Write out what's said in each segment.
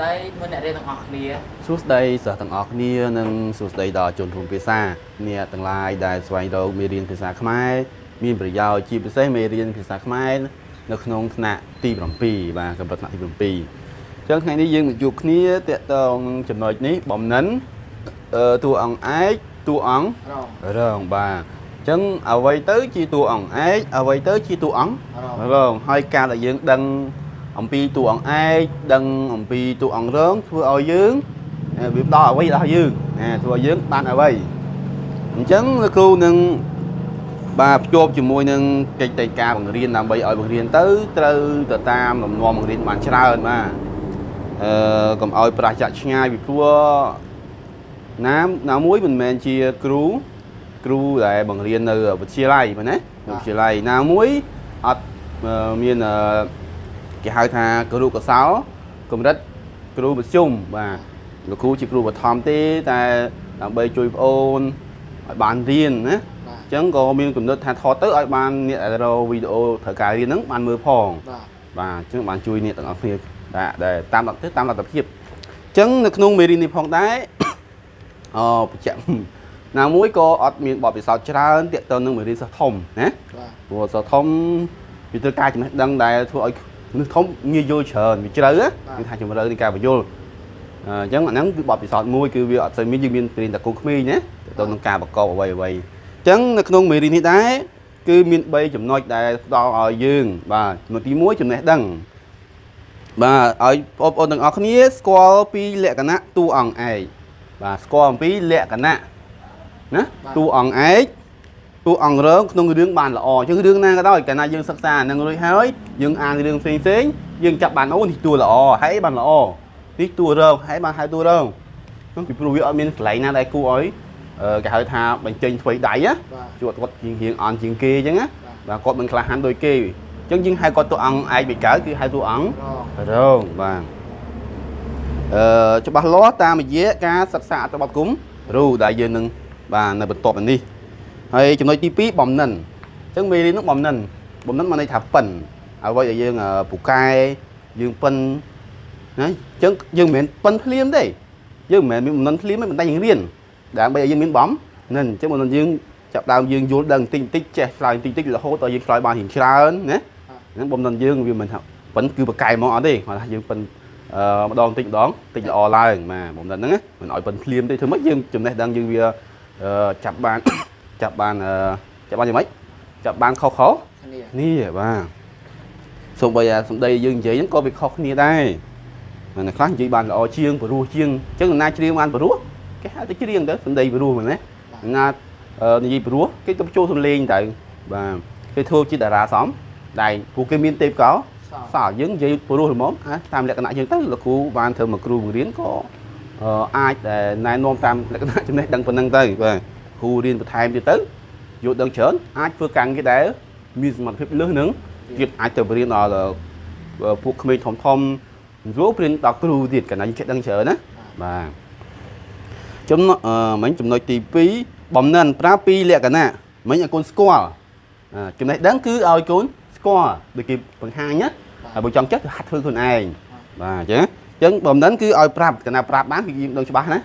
ស្ដីមើលអ្នករៀនទាំងអស់គ្នាសួស្តីសិស្សទាំងអស់គ្នានិងសួស្តីដល់ជនរួមភាសាអ្នកទាំងឡាយដែលស្វែងរកមេរៀនភាសាខ្មែរមានប្រយោជន៍ជាពិសេសមេរៀនភាសាខ្មែរនៅក្នុងថ្នាក់ទី7បាទកម្រិតថ្នាក់ទី7អញ្ចឹងថ្ងៃនេះយើងមកជួបគ្នាតកតងចំណុចនេះបំណិនអឺតួអង្គឯកតួអង្គរងរងបាទអញ្ចឹងអ្វីទៅជាតួអង្គឯកអ្វីទៅជាតួអង្គរងរងហើយការដែលយើងដឹង អំពីតួអង្គឯកដឹងអំពីតួអង្គរងធ្វើឲ្យយើងអឺវាផ្ដល់អ្វីដល់យើងណាធ្វើឲ្យយើងបានអ្វីអញ្ចឹងលោកគ្រូនឹងបាទភ្ជាប់ជាមួយនឹងកិច្ចតែការបង្រៀនដើម្បីឲ្យបង្រៀនទៅត្រូវទៅតាមលំនាំបង្រៀនបានច្រើនបាទអឺកុំឲ្យប្រះចាក់ឆ្ងាយពីព្រោះណាណាមួយមិនមែនជាគ្រូគ្រូដែលបង្រៀននៅវិទ្យាល័យមែនទេនៅវិទ្យាល័យណាមួយអត់អឺមានអឺ គេហៅថាគ្រូកសោកម្រិតគ្រូមធ្យមបាទលោកគ្រូជាគ្រូបឋមទេតែដើម្បីជួយប្អូនឲ្យបានរៀនណាបាទអញ្ចឹងក៏មានកំណត់ថាថតទៅឲ្យបានអ្នកដែលរកវីដេអូត្រូវការរៀនហ្នឹងបានមើលផងបាទបាទអញ្ចឹងបានជួយអ្នកទាំងអស់គ្នាដែលដែលតាមលទ្ធទៅតាមលទ្ធភាពអញ្ចឹងនៅក្នុងមេរៀននេះផងដែរអបញ្ជាក់ណាមួយក៏អត់មានបទពិសោធន៍ច្រើនទាក់ទងនឹងមេរៀនសិស្សធំណាបាទព្រោះសិស្សធំវាត្រូវការចំណេះដឹងដែលធ្វើឲ្យ មនុស្សធំងាយយល់ច្រើនវាជ្រៅណាគឺថាជំរឿនៃការបញ្យល់អញ្ចឹងអាហ្នឹងគឺបទពិសោធន៍មួយគឺវាអត់សូវមានយើងមានរៀនតែកូនក្មេងណាទាក់ទងនឹងការប្រកបអ្វីអ្វីអញ្ចឹងនៅក្នុងមេរៀននេះដែរគឺមាន3ចំណុចដែលផ្ដល់ឲ្យយើង បាទចំណុចទី1ចំណេះដឹងបាទឲ្យបងប្អូនទាំងអស់គ្នា ស្គាល់ពីលក្ខណៈតួអង្គឯកបាទស្គាល់អំពីលក្ខណៈណាតួអង្គឯក តួអង្គរងក្នុងរឿងបានល្អអញ្ចឹងរឿងណាក៏ដោយកាលណាយើងសិក្សានឹងរួចហើយយើងអានរឿងផ្សេងផ្សេងៗយើងចាប់បានអូនេះតួល្អហើយបានល្អនេះតួរងហើយបានហៅតួរងហ្នឹងពីព្រោះវាអត់មានកន្លែងណាដែលគួរឲ្យអឺគេហៅថាបញ្ចេញថ្វីដៃណាបាទជួគាត់គាត់ជាងរៀងអន់ជាងគេអញ្ចឹងណាបាទគាត់មិនក្លាហានដូចគេអញ្ចឹងយើងហៅគាត់តួអង្គឯកបិកើគឺហៅតួអង្គរងរងបាទអឺច្បាស់លាស់តាមរយៈការសិក្សាអត្ថបទគុំរូដែលយើងនឹងបាទនៅបន្ទាប់នេះ ហើយចំណុចទី2បំណិនអញ្ចឹងមេរៀននោះបំណិនបំណិនមកន័យថាប៉ិនអ្វីដែលយើងអឺពូកែយើងប៉ិនណាអញ្ចឹងយើងមិនមែនប៉ិនភ្លាមទេយើងមិនមែនមានបំណិនភ្លាមទេប៉ុន្តែយើងរៀនដើម្បីឲ្យយើងមានបំណិនអញ្ចឹងបំណិនយើងចាប់ដើមយើងយល់ដឹងបន្តិចបន្តិចចេះឆ្លើយបន្តិចបន្តិចរហូតដល់យើងឆ្លើយបានរៀងច្រើនណាហ្នឹងបំណិនយើងវាមិនថាប៉ិនគឺបកែមកអត់ទេគាត់ថាយើងប៉ិនអឺម្ដងតិចម្ដងតិចល្អឡើងបាទបំណិនហ្នឹងណាមិនឲ្យប៉ុនភ្លាមទេធ្វើម៉េចយើងចំណេះដឹងយើងវាអឺចាប់បាន ចាប់បានអឺចាប់បានយ៉ាងម៉េចចាប់បានខុសខុសគ្នានេះបាទសូម្បីតែសម្ដីយើងនិយាយហ្នឹងក៏វាខុសគ្នាដែរតែអ្នកខ្លះនិយាយបានល្អជាងព្រោះជាងអញ្ចឹងនរណាច្រៀងបានព្រោះគេហៅទៅច្រៀងទៅសម្ដីព្រោះមែនទេនរណាអឺនិយាយព្រោះគេទៅចូលសំលេងទៅបាទគេធ្វើជាតារាសំដែរពួកគេមានទេពកោសោសោះយើងនិយាយព្រោះល្មមអាតាមលក្ខណៈយើងទៅលោកគ្រូបានធ្វើមកគ្រូបង្រៀនក៏អឺអាចដែលណែនាំតាមលក្ខណៈចំណេះដឹងប៉ុណ្ណឹងទៅបាទ គ្រូរៀនបន្ថែមទៀតទៅយល់ដឹងច្រើនអាចធ្វើការងារដែលមានសមត្ថភាពលើសនឹងទៀតអាចទៅបរៀនដល់អឺពួកក្មេងធំធំយល់ព្រៀនដល់គ្រូទៀតកណ្ដាលយើងចេះដឹងច្រើនណាបាទចំណុចអឺមិញចំណុចទី2បំណិនប្រើពីលក្ខណៈមិញឲ្យកូនស្គាល់អាចំណេះដឹងគឺឲ្យកូនស្គាល់ដូចគេបង្ហាញណាហើយបើចង់ចេះគឺហាត់ធ្វើខ្លួនឯងបាទអញ្ចឹងអញ្ចឹងបំណិនគឺឲ្យប្រាប់កណាប្រាប់បានគឺយើងដឹងច្បាស់ណា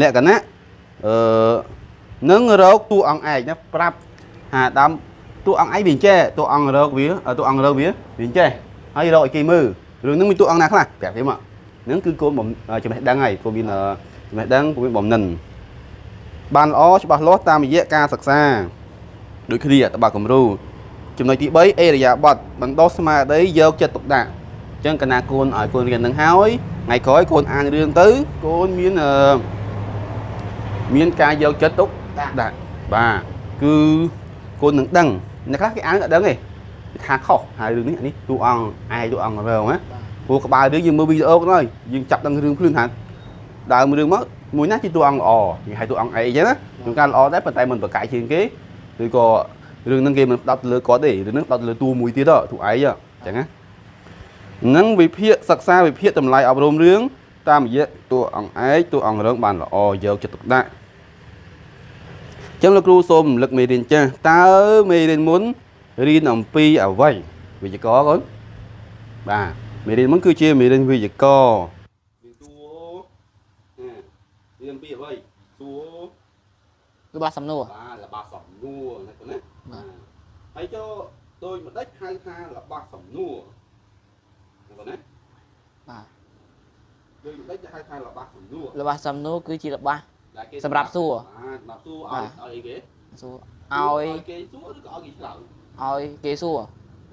លក្ខណៈអឺ នឹងរកតួអង្គឯកណាប្រាប់ហាដើមតួអង្គឯកវាអញ្ចេះតួអង្គរកវាតួអង្គរកវាវាអញ្ចេះហើយរកឲ្យគេមើលរឿងហ្នឹងមានតួអង្គណាខ្លះប្រាប់គេមកហ្នឹងគឺកូនបំចំណេះដឹងហើយកូនមានអឺចំណេះដឹងកូនមានបំណិនបានល្អច្បាស់លាស់តាមរយៈការសិក្សាដូចគ្នាតបគំរូចំណុចទី3អេរយាប័តបណ្ដោះស្មារតីយកចិត្តទុកដាក់អញ្ចឹងកណាកូនឲ្យកូនរៀននឹងហើយថ្ងៃក្រោយកូនអានរឿងទៅកូនមានអឺមានការយកចិត្តទុក ដាក់ដាក់បាទគឺកូននឹងដឹងអ្នកខ្លះគេអានក៏ដឹងទេគេថាខុសហើយរឿងនេះអានេះតួអង្គឯងតួអង្គរងណាបាទព្រោះក្បាលរឿងយើងមើលវីដេអូក៏ដោយយើងចាប់ដឹងរឿងភ្លឿនថាដើមរឿងមកមួយណាជាតួអង្គល្អយើងហៅតួអង្គឯងអញ្ចឹងណាជួនកាលល្អដែរប៉ុន្តែមិនប្រកែកជាងគេឬក៏រឿងហ្នឹងគេមិនផ្ដោតទៅលើគាត់ទេរឿងហ្នឹងផ្ដោតទៅលើតួមួយទៀតតួឯងអញ្ចឹងណានឹងវិភាគសិក្សាវិភាគតម្លៃអប់រំរឿងតាមរយៈតួអង្គឯងតួអង្គរងបានល្អយកចិត្តទុកដាក់ ចឹងលោកគ្រូសូមរំលឹកមេរៀនចាស់តើមេរៀនមុនរៀនអំពីអ្វីវិជ្ជករកូនបាទមេរៀនមុនគឺជាមេរៀនវិជ្ជកររឿងពីអ្វីសួររបស់សំណួរបាទរបស់សំណួរណាកូនណាបាទហើយចូលដូចម្ដេចហៅថារបស់សំណួរណាកូនណាបាទដូចម្ដេចហៅថារបស់សំណួររបស់សំណួរគឺជារបស់ដែលគេ សម្រាប់សួរបាទសម្រាប់សួរបាឲ្យទឲ្យអីគេសួរឲ្យគេសួរឬក៏ឲ្យគេឆ្លើយឲ្យគេសួរ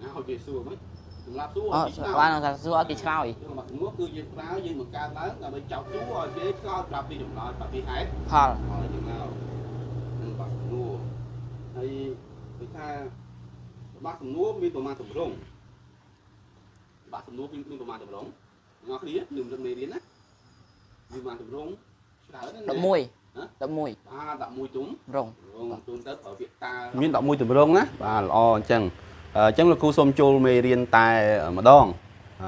ណាឲ្យគេសួរមិនសម្រាប់សួរអឲ្យគេឆ្លើយបានថាសួរឲ្យគេឆ្លើយរបស់សំណួរគឺយើងប្រើយើងបង្កើតឡើងដើម្បីចោទសួរឲ្យគេឆ្លើយប្រាប់ពីចម្លើយប្រាប់ពីហេតុផលហើយយើងមកនឹងបាក់សំណួរហើយគេថាបាក់សំណួរមានប្រមាណតម្រងបាក់សំណួរមានមានប្រមាណតម្រងអ្នកនរគ្នានឹងនឹងមេរៀនណាមានប្រមាណតម្រងច្រើនណាស់ 11 11បាទ11ទុំរងរងទុំទៅប្រើពាក្យតាមាន11តម្រងណាបាទល្អអញ្ចឹងអញ្ចឹងលោកគ្រូសូមចូលមេរៀនតែម្ដងអ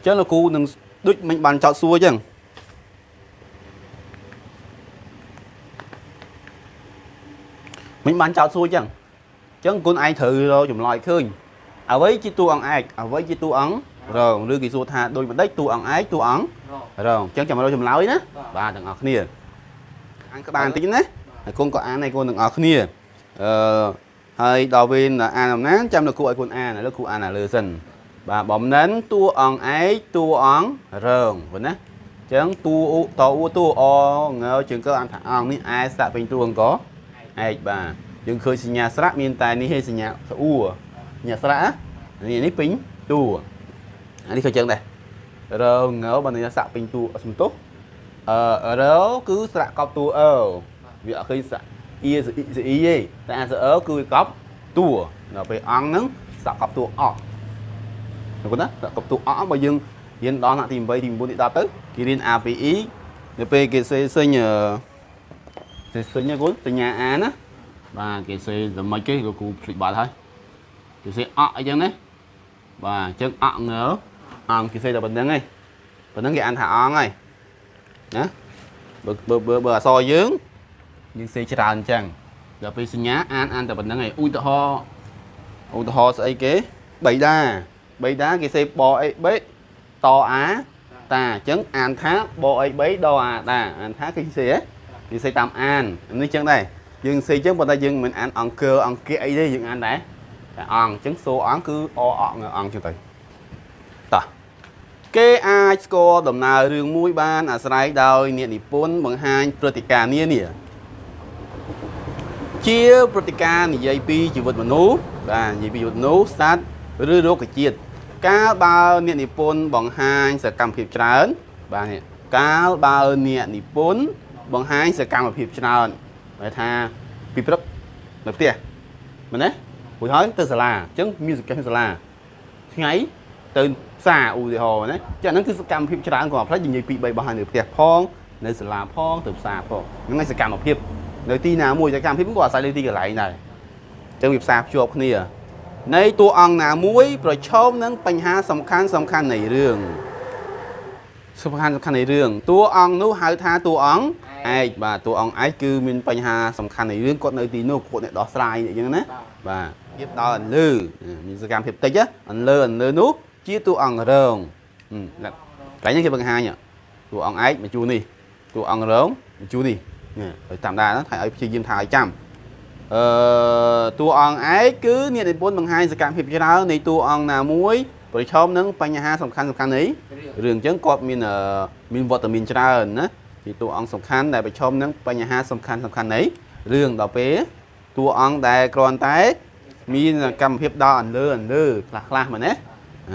ញ្ចឹងលោកគ្រូនឹងដូចមិញបានចោតសួរអញ្ចឹងមិញបានចោតសួរអញ្ចឹងអញ្ចឹងគុណឯងត្រូវរកចម្លើយឃើញអ្វីជាតួអង្គឯកអ្វីជាតួអង្គរងឬគេសួរថាដូចម្ដេចតួអង្គឯកតួអង្គ រងរងអញ្ចឹងចាំរកចម្លើយណាបាទបាទទាំងអស់គ្នាអានក្បាលបន្តិចណាហើយគុណក៏អានឲ្យគុណទាំងអស់គ្នាអឺហើយដល់វេនអានអំណានចាំលោកគ្រូឲ្យគុណអានឥឡូវគ្រូអានអាលើសិនបាទបំណិនតួអង្គឯកតួអង្គរងប៉ុណ្ណាអញ្ចឹងតួអ៊ូតអ៊ូតួអងើជើងកើអានថាអង្គនេះឯស្ដាក់ពេញតួអង្គកឯកបាទយើងឃើញសញ្ញាស្រៈមានតែនេះឯងសញ្ញាស្អួរសញ្ញាស្រៈណានេះនេះពេញតួអានេះក៏ចឹងដែរ រងើបើនេះសាក់ពេញតួសំទុះអឺរគឺស្រៈកប់តួអើវាអត់ឃើញស្រៈអ៊ីសអ៊ីសអ៊ីទេតែអាសអើគឺវាកប់តួដល់ពេលអង្គហ្នឹងសាក់កប់តួអកហ្នឹងណាសាក់កប់តួអកបើយើងរៀនដល់ថ្នាក់ទី8ទី9ទី10ទៅគេរៀន APE នៅពេលគេសេសេញអឺសេសិញណាកូនសញ្ញាអាណាបាទគេសេតែមិនគេលោកគ្រូភ្លេចបាត់ហើយគេសេអក់អីចឹងណាបាទអញ្ចឹងអក់ងើ អង្គគេសេតែប៉ុណ្្នឹងឯងប៉ុណ្្នឹងគេអានថាអង្គហើយណាបើបើបើបើអក្សរយើងយើងសេច្រើនអញ្ចឹងដល់ពេលសញ្ញាអានអានតែប៉ុណ្្នឹងឯងឧទាហរណ៍ឧទាហរណ៍ស្អីគេបៃតាបៃតាគេសេបអីបេតអាតាអញ្ចឹងអានថាបអី3ដអាតាអានថាគេសេហ៎និយាយតាមអាននេះចឹងដែរយើងនិយាយចឹងប៉ុន្តែយើងមិនអានអង្គើអង្គាអីទេយើងអានដែរតែអង្គអញ្ចឹងសូអង្គគឺអអងអង្គចឹងទៅតោះ គេអាចស្គាល់ដំណើររឿងមួយបានអាស្រ័យដោយអ្នកនិពន្ធបង្ហាញព្រឹត្តិការណ៍នានាជាព្រឹត្តិការណ៍និយាយពីជីវិតមនុស្សបាទនិយាយពីជីវិតមនុស្សសត្វឬរុក្ខជាតិកាលបើអ្នកនិពន្ធបង្ហាញសកម្មភាពច្រើន បាទនេះកាលបើអ្នកនិពន្ធបង្ហាញសកម្មភាពច្រើនហៅថាពីព្រឹកនៅផ្ទះមែនទេរួចហើយទៅសាលាអញ្ចឹងមានសកម្មភាពសាលាថ្ងៃទៅផ្សារឧទាហរណ៍ណាចាហ្នឹងគឺសកម្មភាពច្រើនក៏ផ្លេចនិយាយពី3បោះហើយនៅផ្ទះផងនៅសាលាផងទៅផ្សារផងហ្នឹងហើយសកម្មភាពនៅទីណាមួយសកម្មភាពក៏អាស្រ័យលើទីកន្លែងដែរអញ្ចឹងវាផ្សារភ្ជាប់គ្នានៃតួអង្គណាមួយប្រឈមនឹងបញ្ហាសំខាន់សំខាន់នៃរឿងសំខាន់សំខាន់នៃរឿងតួអង្គនោះហៅថាតួអង្គឯកបាទតួអង្គឯកគឺមានបញ្ហាសំខាន់នៃរឿងគាត់នៅទីនោះគាត់អ្នកដោះស្រាយអញ្ចឹងណាបាទភាពដល់អន្លើមានសកម្មភាពតិចណាអន្លើអន្លើនោះ ជាតួអង្គរងហឹមណាកន្លែងនេះគេបង្ហាញតួអង្គឯកមកជួរនេះតួអង្គរងមកជួរនេះនេះឲ្យតាមដានណាថៃឲ្យព្យាយាមថាឲ្យចាំអឺតួអង្គឯកគឺអ្នកនិពន្ធបង្ហាញសកម្មភាពច្រើននៃតួអង្គណាមួយប្រឈមនឹងបញ្ហាសំខាន់សំខាន់នៃរឿងអញ្ចឹងគាត់មានអឺមានវត្តមានច្រើនណាជាតួអង្គសំខាន់ដែលប្រឈមនឹងបញ្ហាសំខាន់សំខាន់នៃរឿងដល់ពេលតួអង្គដែលគ្រាន់តែ មានកម្មភាពដល់អន្លើអន្លើខ្លះខ្លះៗមែនទេអា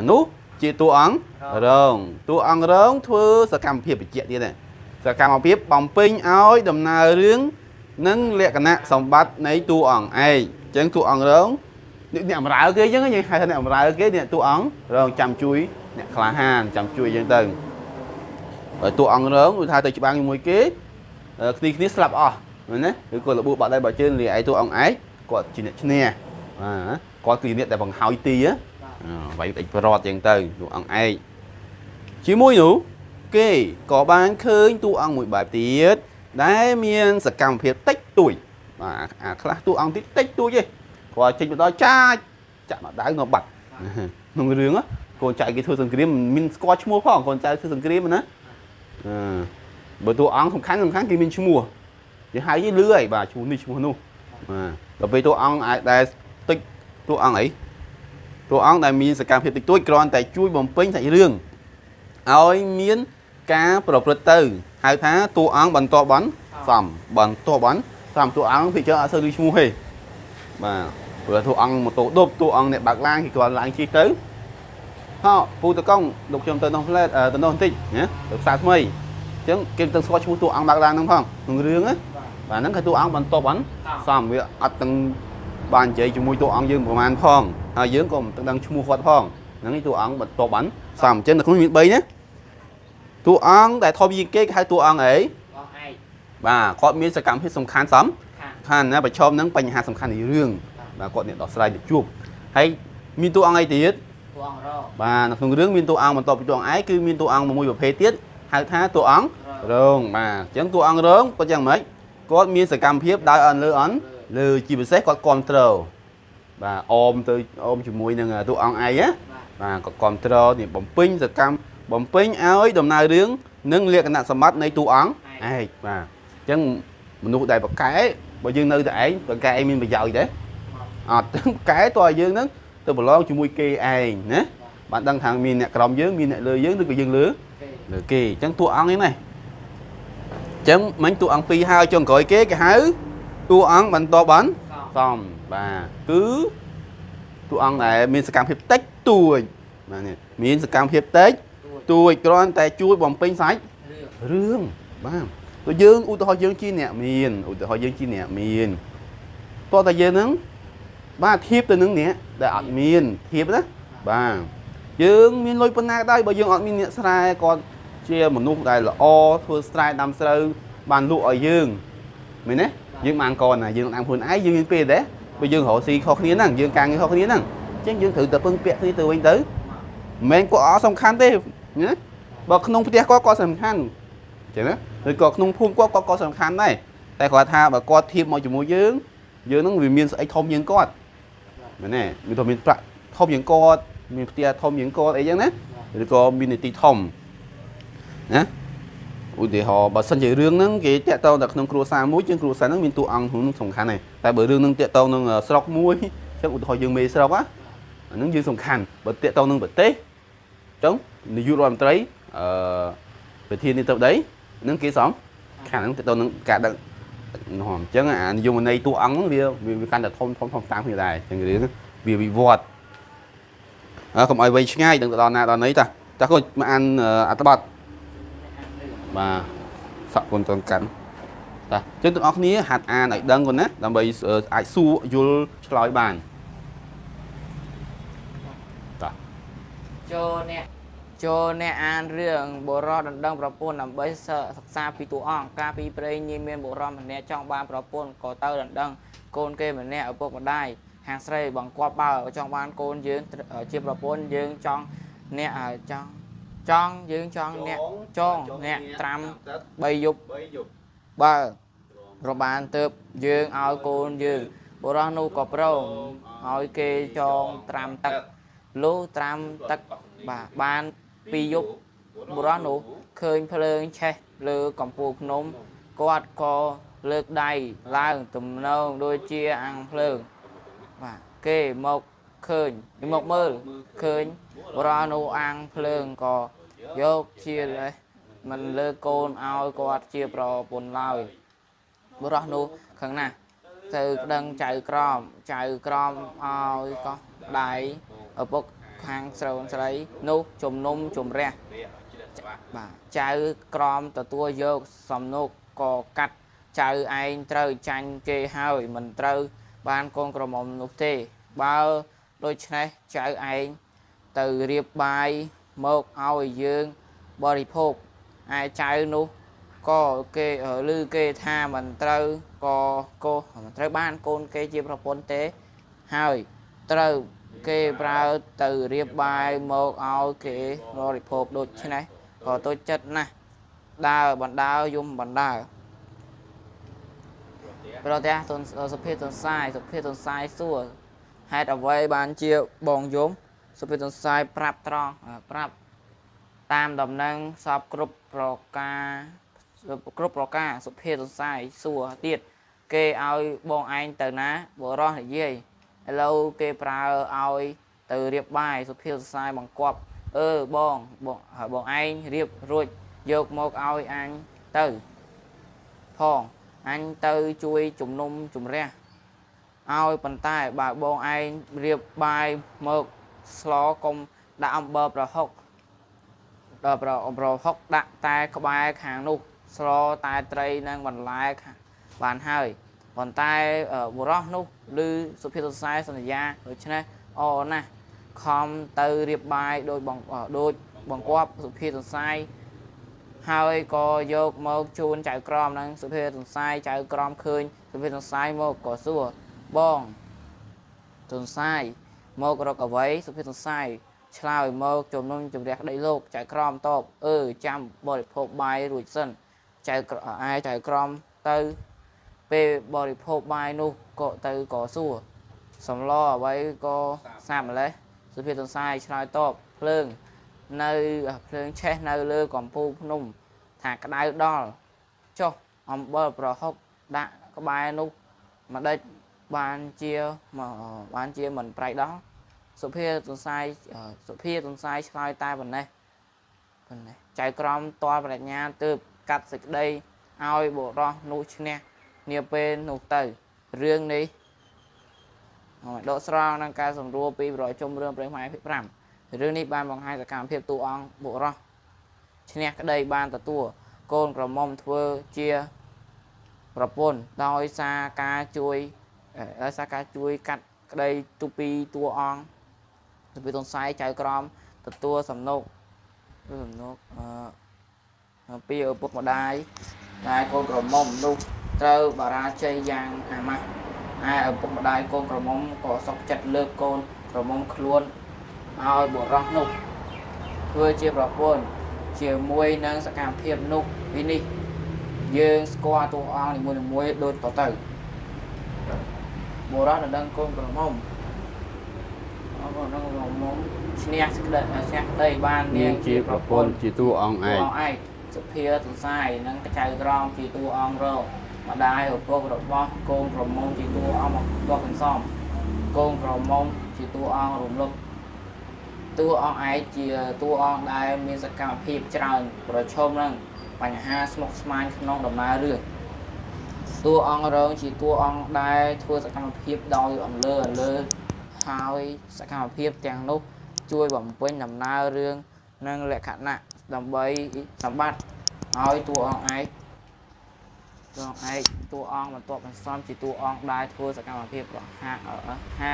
នោះជាតួអង្គរងតួអង្គរងធ្វើសកម្មភាពបញ្ជាក់ទៀតដែរសកម្មភាពបំពេញឲ្យដំណើររឿងនិងលក្ខណៈសម្បត្តិនៃតួអង្គឯងអញ្ចឹងតួអង្គរងនេះអ្នកបម្រើគេអញ្ចឹងយើងហៅថាអ្នកបម្រើគេអ្នកតួអង្គរងចាំជួយអ្នកក្លាហានចាំជួយអញ្ចឹងទៅហើយតួអង្គរងគឺថាទៅច្បាំងជាមួយគេអឺគ្នាគ្នាស្លាប់អស់មែនទេឬគាត់លបួបាត់ដៃបាត់ជើងលាឯតួអង្គឯងគាត់ជាអ្នកឈ្នះបាទគាត់គឺអ្នកដែលបង្ហើយទីហ៎ វាយអិចប្រត់ចឹងទៅតួអង្គឯងជាមួយនោះគេក៏បានឃើញតួអង្គមួយបែបទៀតដែលមានសកម្មភាពតិចតួចបាទអាខ្លះតួអង្គតិចតិចតួចទេគាត់ចេញមកដល់ចាចចាក់មកដៅនៅបាត់ក្នុងរឿងកូនចៅគេធ្វើសង្គ្រាមមិនមានស្គាល់ឈ្មោះផងកូនចៅធ្វើសង្គ្រាមណាអឺបើតួអង្គសំខាន់សំខាន់គេមានឈ្មោះយើងហៅយីលឺហើយបាទឈ្មោះនេះឈ្មោះនោះបាទដល់ពេលតួអង្គអាចដែលតិចតួអង្គអី តួអង្គដែលមានសកម្មភាពតិចតួចគ្រាន់តែជួយបំពេញសាច់រឿងឲ្យមានការប្រព្រឹត្តទៅហៅថាតួអង្គបន្តបន់សំបន្តបន់សំតួអង្គពីច្រើនអត់សូវឮឈ្មោះទេបាទព្រោះតួអង្គម៉ូតូដប់តួអង្គអ្នកបើកឡានគេគ្រាន់ឡើងជិះទៅហោពូតកងលោកខ្ញុំទៅនោះផ្លែតទៅនោះបន្តិចណាទៅផ្សារថ្មីអញ្ចឹងគេទៅស្គាល់ឈ្មោះតួអង្គបើកឡានហ្នឹងផងក្នុងរឿងណាបាទហ្នឹងគឺតួអង្គបន្តបន់សំវាអត់ទាំង បាននិយាយជាមួយតួអង្គយើងប្រហែលផងហើយយើងក៏មិនដឹងឈ្មោះគាត់ផងហ្នឹងឯងតួអង្គបន្តបន់សំអញ្ចឹងនៅក្នុងមាន3ណាតួអង្គដែលធំជាងគេគេហៅតួអង្គអីបងឯងបាទគាត់មានសកម្មភាពសំខាន់សំខាងខាន់ណាប្រឈមនឹងបញ្ហាសំខាន់នៃរឿងបាទគាត់អ្នកដោះស្រាយទៅជួបហើយមានតួអង្គអីទៀតតួអង្គរបាទនៅក្នុងរឿងមានតួអង្គបន្តពីតួអង្គឯងគឺមានតួអង្គមួយប្រភេទទៀតហៅថាតួអង្គរងបាទអញ្ចឹងតួអង្គរងគាត់យ៉ាងម៉េចគាត់មានសកម្មភាពដើរអន់លើអន់ លើជាពិសេសគាត់គ្រប់ត្រូលបាទអមទៅអមជាមួយនឹងតួអង្គឯងណាបាទបាទគាត់គ្រប់ត្រូលនេះបំពេញសកម្មបំពេញឲ្យដំណើររឿងនិងលក្ខណៈសម្បត្តិនៃតួអង្គឯងបាទអញ្ចឹងមនុស្សដែលប្រកែបើយើងនៅតែឯងប្រកែឯងមានប្រយោជន៍ទេអត់ទាំងប្រកែតើឲ្យយើងហ្នឹងទៅប្រឡងជាមួយគេឯងណាបានដឹងថាមានអ្នកក្រោមយើងមានអ្នកលើយើងឬក៏យើងលើគេលើគេអញ្ចឹងតួអង្គនេះណាអញ្ចឹងមិញតួអង្គពីរហើយចុងក្រោយគេគេហៅ តួអង្គបន្តបានសំសំបាទគឺតួអង្គដែលមានសកម្មភាពតិចតួចបាទនេះមានសកម្មភាពតិចទួយតួចគ្រាន់តែជួយបំពេញសាច់រឿងរឿងបាទទៅយើងឧទាហរណ៍យើងជាអ្នកមានឧទាហរណ៍យើងជាអ្នកមានតោះតែយើងហ្នឹងបាទធៀបទៅនឹងអ្នកដែលអត់មានធៀបណាបាទយើងមានលុយប៉ុណ្ណាក៏ដោយបើយើងអត់មានអ្នកស្រែគាត់ជាមនុស្សដែលល្អធ្វើស្រែដាំស្រូវបានលក់ឲ្យយើងមែនទេ យើងបានកណាយើងតាមខ្លួនឯងយើងមានពេលដែរបើយើងរកស៊ីខុសគ្នាហ្នឹងយើងការងារខុសគ្នាហ្នឹងអញ្ចឹងយើងត្រូវតែពឹងពាក់គ្នាទៅវិញទៅមិនមែនគាត់អត់សំខាន់ទេណាបើក្នុងផ្ទះគាត់ក៏សំខាន់ចឹងណាឬក៏ក្នុងភូមិគាត់គាត់ក៏សំខាន់ដែរតែគាត់ថាបើគាត់ធៀបមកជាមួយយើងយើងនឹងវាមានស្អីធំជាងគាត់មែនទេមានទៅមានប្រាក់ធំជាងគាត់មានផ្ទះធំជាងគាត់អីចឹងណាឬក៏មាននីតិធំណា ឧទាហរណ៍បើសិនជារឿងហ្នឹងគេតាក់ទងតែក្នុងគ្រួសារមួយជាងគ្រួសារហ្នឹងមានតួអង្គហ្នឹងសំខាន់ដែរតែបើរឿងហ្នឹងតាក់ទងនឹងស្រុកមួយចឹងឧទាហរណ៍យើងមេស្រុកណាអាហ្នឹងយើងសំខាន់បើតាក់ទងនឹងប្រទេសចឹងនាយករដ្ឋមន្ត្រីអឺប្រធាននាយកដីនឹងគេសំខាងហ្នឹងទៅទៅនឹងការដឹកនោះអញ្ចឹងអានិយមន័យតួអង្គហ្នឹងវាវាវាកាន់តែធំធំធំតាមគ្នាដែរអញ្ចឹងរឿងហ្នឹងវាវិវត្តអើកុំឲ្យវែងឆ្ងាយដឹងទៅដល់ណាដល់ណីតាចាស់គាត់មកអានអឺអត្ថបទ បាទសក់គុណតនកាន់តាអញ្ចឹងទាំងអស់គ្នាហាត់អានឲ្យដឹងគាត់ណាដើម្បីអឺអាចសួរយល់ឆ្លើយបានចូលអ្នកចូលអ្នកអានរឿងបុរសដណ្ដឹងប្រពន្ធដើម្បីសិក្សាពីតួអង្គកាលពីព្រេងញីមានបុរសម្នាក់ចង់បានប្រពន្ធក៏ទៅដណ្ដឹងកូនគេម្នាក់ឪពុកម្ដាយហាងស្រីបង្គាប់បើចង់បានកូនយើងជាប្រពន្ធយើងចង់អ្នកឲ្យចង់ ចង់យើងចង់អ្នកចងអ្នកត្រាំ3យប់3យប់បើរបានទៅយើងឲ្យកូនយើងបុរសនោះក៏ប្រងឲ្យគេចងត្រាំទឹកលុះត្រាំទឹកបាទបានពីរយប់បុរសនោះឃើញភ្លើងឆេះលើកំពូលភ្នំគាត់ក៏លើកដៃឡើងទំនងដូចជាអាំងភ្លើងបាទគេមកឃើញមកមើលឃើញ បុរសនោះអាំងភ្លើងក៏យកជាលេសមិនលើកកូនឲ្យគាត់ជាប្រពន្ធឡើយបុរសនោះខឹងណាស់ទៅក្តឹងចៅក្រមចៅក្រមឲ្យកោះដៃឪពុកខាងស្រូវស្រីនោះជំនុំជម្រះបាទចៅក្រមទទួលយកសំណុកក៏កាត់ចៅឯងត្រូវចាញ់គេហើយមិនត្រូវបានកូនក្រមុំនោះទេ បើដូច្នេះចៅឯង ទៅរៀបបាយមកឲ្យយើងបរិភោគឯចៅនោះក៏គេឮគេថាមិនត្រូវក៏កូមិនត្រូវបានកូនគេជាប្រពន្ធទេហើយត្រូវគេប្រើទៅរៀបបាយមកឲ្យគេបរិភោគដូច្នេះក៏ទុច្ចចិត្តណាស់ដើរបណ្ដើរយំបណ្ដើរប្រទះទុនសុភេទទុនសាយសុភេទទុនសាយសួរហេតុអ្វីបានជាបងយំ សុភេទទុនសាយប្រាប់ត្រង់អ่าប្រាប់តាមដំណឹងសពគ្រប់ប្រការគ្រប់ប្រការសុភាសង្សាយសួរទៀតគេឲ្យបងឯងទៅណាបរោះនិយាយឥឡូវគេប្រើឲ្យទៅរៀបបាយសុភាសង្សាយបង្គាប់អឺបងបងហើយបងឯងរៀបរួចយកមកឲ្យអញទៅផងអញទៅជួយជំនុំជម្រះឲ្យប៉ុន្តែបើបងឯងរៀបបាយមក ស្លកុំដាក់អំបិលប្រហុកដល់ប្រប្រហុកដាក់តែក្បែរខាងនោះ ស្លតែត្រីនិងបន្លែខាងបានហើយប៉ុន្តែអឺបុរសនោះឬសុភាសសរសែសន្យាដូច្នេះអរណាស់ខំទៅរៀបបាយដោយបងអឺដូចបង្គាប់សុភាសសរសែហើយក៏យកមកជូនចៅក្រមនិងសុភាសរសែចៅក្រមឃើញសុភាសរសែមកក៏សួរបងទុនសាយ មករកអ្វីសុភាសរសែឆ្លើយមកជំនុំជម្រះក្តីលោកចៅក្រមតបអឺចាំបរិភោគបាយរួចសិនចៅក្រអាយចៅក្រមទៅពេលបរិភោគបាយនោះក៏ទៅក៏សួរសំឡអ្វីក៏សាម្លេះសុភាទន្សាយឆ្លើយតបភ្លើងនៅភ្លើងឆេះនៅលើកំពូលភ្នំថាក្តៅដល់ចុះអំបិលប្រហុកដាក់ក្បែរនោះម្ដេច បានជាមកបានជាមិនប្រៃដល់សុភាទន្សាយសុភាទន្សាយឆ្លើយតែប៉ុណ្ណេះប៉ុណ្ណេះចៅក្រមតលប្រាជ្ញាទើបកាត់សេចក្តីឲ្យបុរសនោះឈ្នះនាពេលនោះទៅរឿងនេះហើយដកស្រង់នឹងការសម្រួលពីបរិយជុំរឿងព្រេងខ្មែរភាគ5រឿងនេះបានបង្ហាញសកម្មភាពតួអង្គបុរសឈ្នះក្តីបានទទួលកូនក្រមុំធ្វើជាប្រពន្ធដោយសារការជួយអឺ ដោយសារការជួយកាត់ក្តីទូពីតួអង្គទៅពីទនសាយចៅក្រមទទួលសំណុកសំណុកអឺពីឪពុកម្ដាយដែលកូនក្រមុំនោះត្រូវបរាជ័យយ៉ាងអាម៉ាស់ហើយឪពុកម្ដាយកូនក្រមុំក៏សុខចិត្តលើកកូនក្រមុំខ្លួនឲ្យបុរសនោះធ្វើជាប្រពន្ធជាមួយនឹងសកម្មភាពនោះពីនេះយើងស្គាល់តួអង្គនីមួយៗដូចតទៅ បុរសដណ្ដឹងកូនក្រមុំអរគុណដល់ក្រមុំឈ្នះស្ក្តីឈ្នះក្តីបាននាងជាប្រពន្ធជាតួអង្គឯតួងអង្គឯកសុភាទន្សាយនិងកចៅក្រមជាតួអង្គរកម្ដាយឪពុករបស់កូនក្រមុំជាតួអង្គមកកន្សំកូនក្រមុំជាតួអង្គរំលឹកតួអង្គឯកជាតួអង្គដែលមានសកម្មភាពច្រើន ប្រឈមនឹងបញ្ហាស្មុគស្មាញក្នុងដំណើររឿង តួអង្គរងជាតួអង្គដែលធ្វើសកម្មភាពដោយអន្លើអន្លើហើយសកម្មភាពទាំងនោះជួយបំពេញដំណើររឿងនិងលក្ខណៈដើម្បីសម្បត្តិឲ្យតួអង្គឯកតួអង្គឯកតួអង្គបន្ទាប់បន្សំជាតួអង្គដែលធ្វើសកម្មភាពរហ័សហា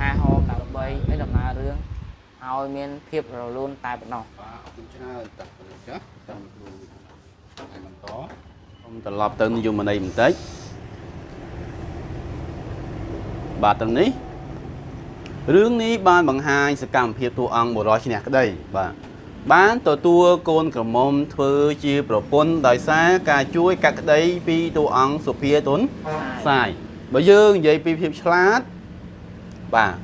ហាហោមដើម្បីឲ្យដំណើររឿងឲ្យមានភាពរលូនតែប៉ុណ្ណោះបាទអរគុណច្រើនតាប៉ុណ្ណឹងចាតាមគ្រូហើយបន្ត ខ្ញុំត្រឡប់ទៅនិយមន័យបន្តិចបាទត្រឹមនេះរឿងនេះបានបង្ហាញសកម្មភាពតួអង្គបុរសឈ្នះក្តីបាទបានទទួលកូនក្រមុំធ្វើជាប្រពន្ធដោយសារការជួយកាត់ក្តីពីតួអង្គសុភាទុនសាយបើយើងនិយាយពីភាពឆ្លាតបាទ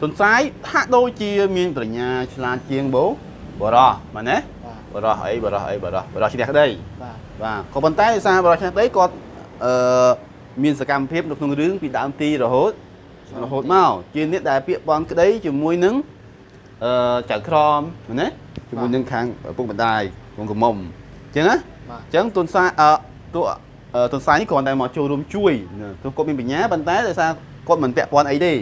ទុនសាយហាក់ដូចជាមានប្រាជ្ញាឆ្លាតជាងបូបរោះមែនទេបាទបរោះអីបរោះអីបរោះបរោះឈ្នះក្តីបាទ បាទក៏ប៉ុន្តែដោយសារបរោះឈ្នះក្តីគាត់អឺមានសកម្មភាពនៅក្នុងរឿងពីដើមទីរហូតរហូតមកជាអ្នកដែលពាក្យបន់ក្តីជាមួយនឹងអឺចៅក្រមមែនទេជាមួយនឹងខាងឪពុកម្ដាយកូនក្រមុំអញ្ចឹងណាបាទអញ្ចឹងទុនសាអឺតួអឺទុនសានេះគ្រាន់តែមកចូលរួមជួយណាទោះគាត់មានបញ្ញាប៉ុន្តែដោយសារគាត់មិនពាក់ព័ន្ធអីទេ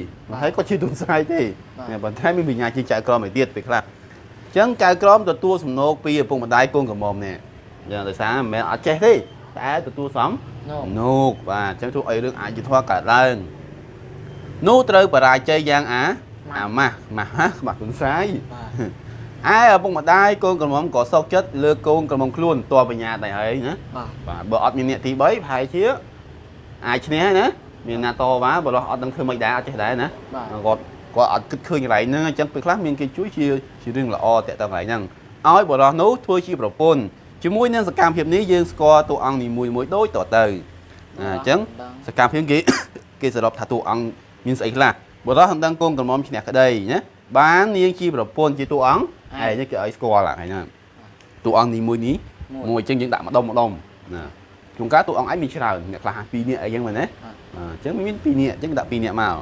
ហើយគាត់ជាទុនសាយទេបាទប៉ុន្តែមានបញ្ញាជាងចៅក្រមឯទៀតពេលខ្លះអញ្ចឹងចៅក្រមទទួលសំណូកពីឪពុកម្ដាយកូនក្រមុំនេះ អញ្ចឹងដោយសារមិនមែនអត់ចេះទេតែទទួលសំនោះនូកបាទអញ្ចឹងធ្វើឲ្យរឿងអាចយុធធម៌កើតឡើងនោះត្រូវបរាជ័យយ៉ាងអាអាម៉ាស់ម៉ាស់ហ่ะខ្មាស់ទុនសាយបាទឯឪពុកម្ដាយកូនក្រមុំក៏សោកចិត្តលើកូនក្រមុំខ្លួនតបបញ្ញាតែហើយណាបាទបាទបើអត់មានអ្នកទី3ប្រហែលជាអាចឈ្នះហើយណាមានណាតវ៉ាបើរស់អត់ដឹងធ្វើមិនដែរអត់ចេះដែរណាបាទគាត់គាត់អត់គិតឃើញកន្លែងហ្នឹងអញ្ចឹងពេលខ្លះមានគេជួយជាជារឿងល្អតាក់ទងកន្លែងហ្នឹងឲ្យបរោះនោះធ្វើជាប្រពន្ធ ជាមួយនឹងសកម្មភាពនេះយើងស្គាល់តួអង្គនីមួយមួយដូចតទៅអាអញ្ចឹងសកម្មភាពគេគេសរុបថាតួអង្គមានស្អីខ្លះបរោះមិនដឹងកូនក្រមុំឈ្នះក្តីណាបាននាងជាប្រពន្ធជាតួអង្គឯងនេះគេឲ្យស្គាល់ហ្នឹងហ្នឹងតួអង្គនីមួយនេះមួយអញ្ចឹងយើងដាក់ម្ដុំម្ដុំណាជួនកាលតួអង្គឯងមានច្រើនអ្នកខ្លះ2នាក់អីចឹងមែនទេអញ្ចឹងមាន2នាក់អញ្ចឹងដាក់2នាក់មក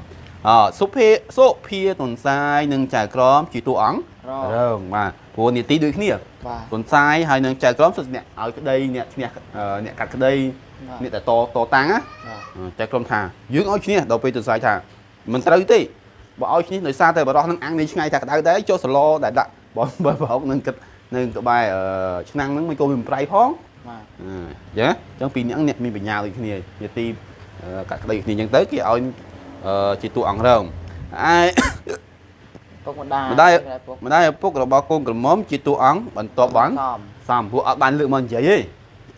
អសុភាសុភាតុនសាយនិងចៅក្រមជាតួអង្គររើងបាទ ព្រោះនីតិដូចគ្នាបាទតុនសាយហើយនឹងចៅក្រមសុទ្ធអ្នកឲ្យក្តីអ្នកឈ្នះអឺអ្នកកាត់ក្តីបាទអ្នកតែតតតាំងណាបាទចៅក្រមថាយើងឲ្យឈ្នះដល់ពេលតុនសាយថាមិនត្រូវទេបើឲ្យឈ្នះដោយសារតែបរោះនឹងអាំងនេះឆ្ងាយថាក្តៅដែរចុះសឡដែលដាក់បើបើប្រហុកនឹងគិតនៅក្បែរអឺឆ្នាំងហ្នឹងមិនក៏វាមិនប្រៃផងបាទអឺចឹងអញ្ចឹងពីរនាក់អ្នកមានបញ្ញាដូចគ្នាយទីអឺកាត់ក្តីគ្នាអញ្ចឹងទៅគេឲ្យអឺជាតួអង្គរងឯ ពុកម្ដាយម្ដាយពុកម្ដាយឪពុករបស់កូនក្រមុំជាតួអង្គបន្ទាប់បានសំសំពួកអត់បានលើកមកនិយាយទេ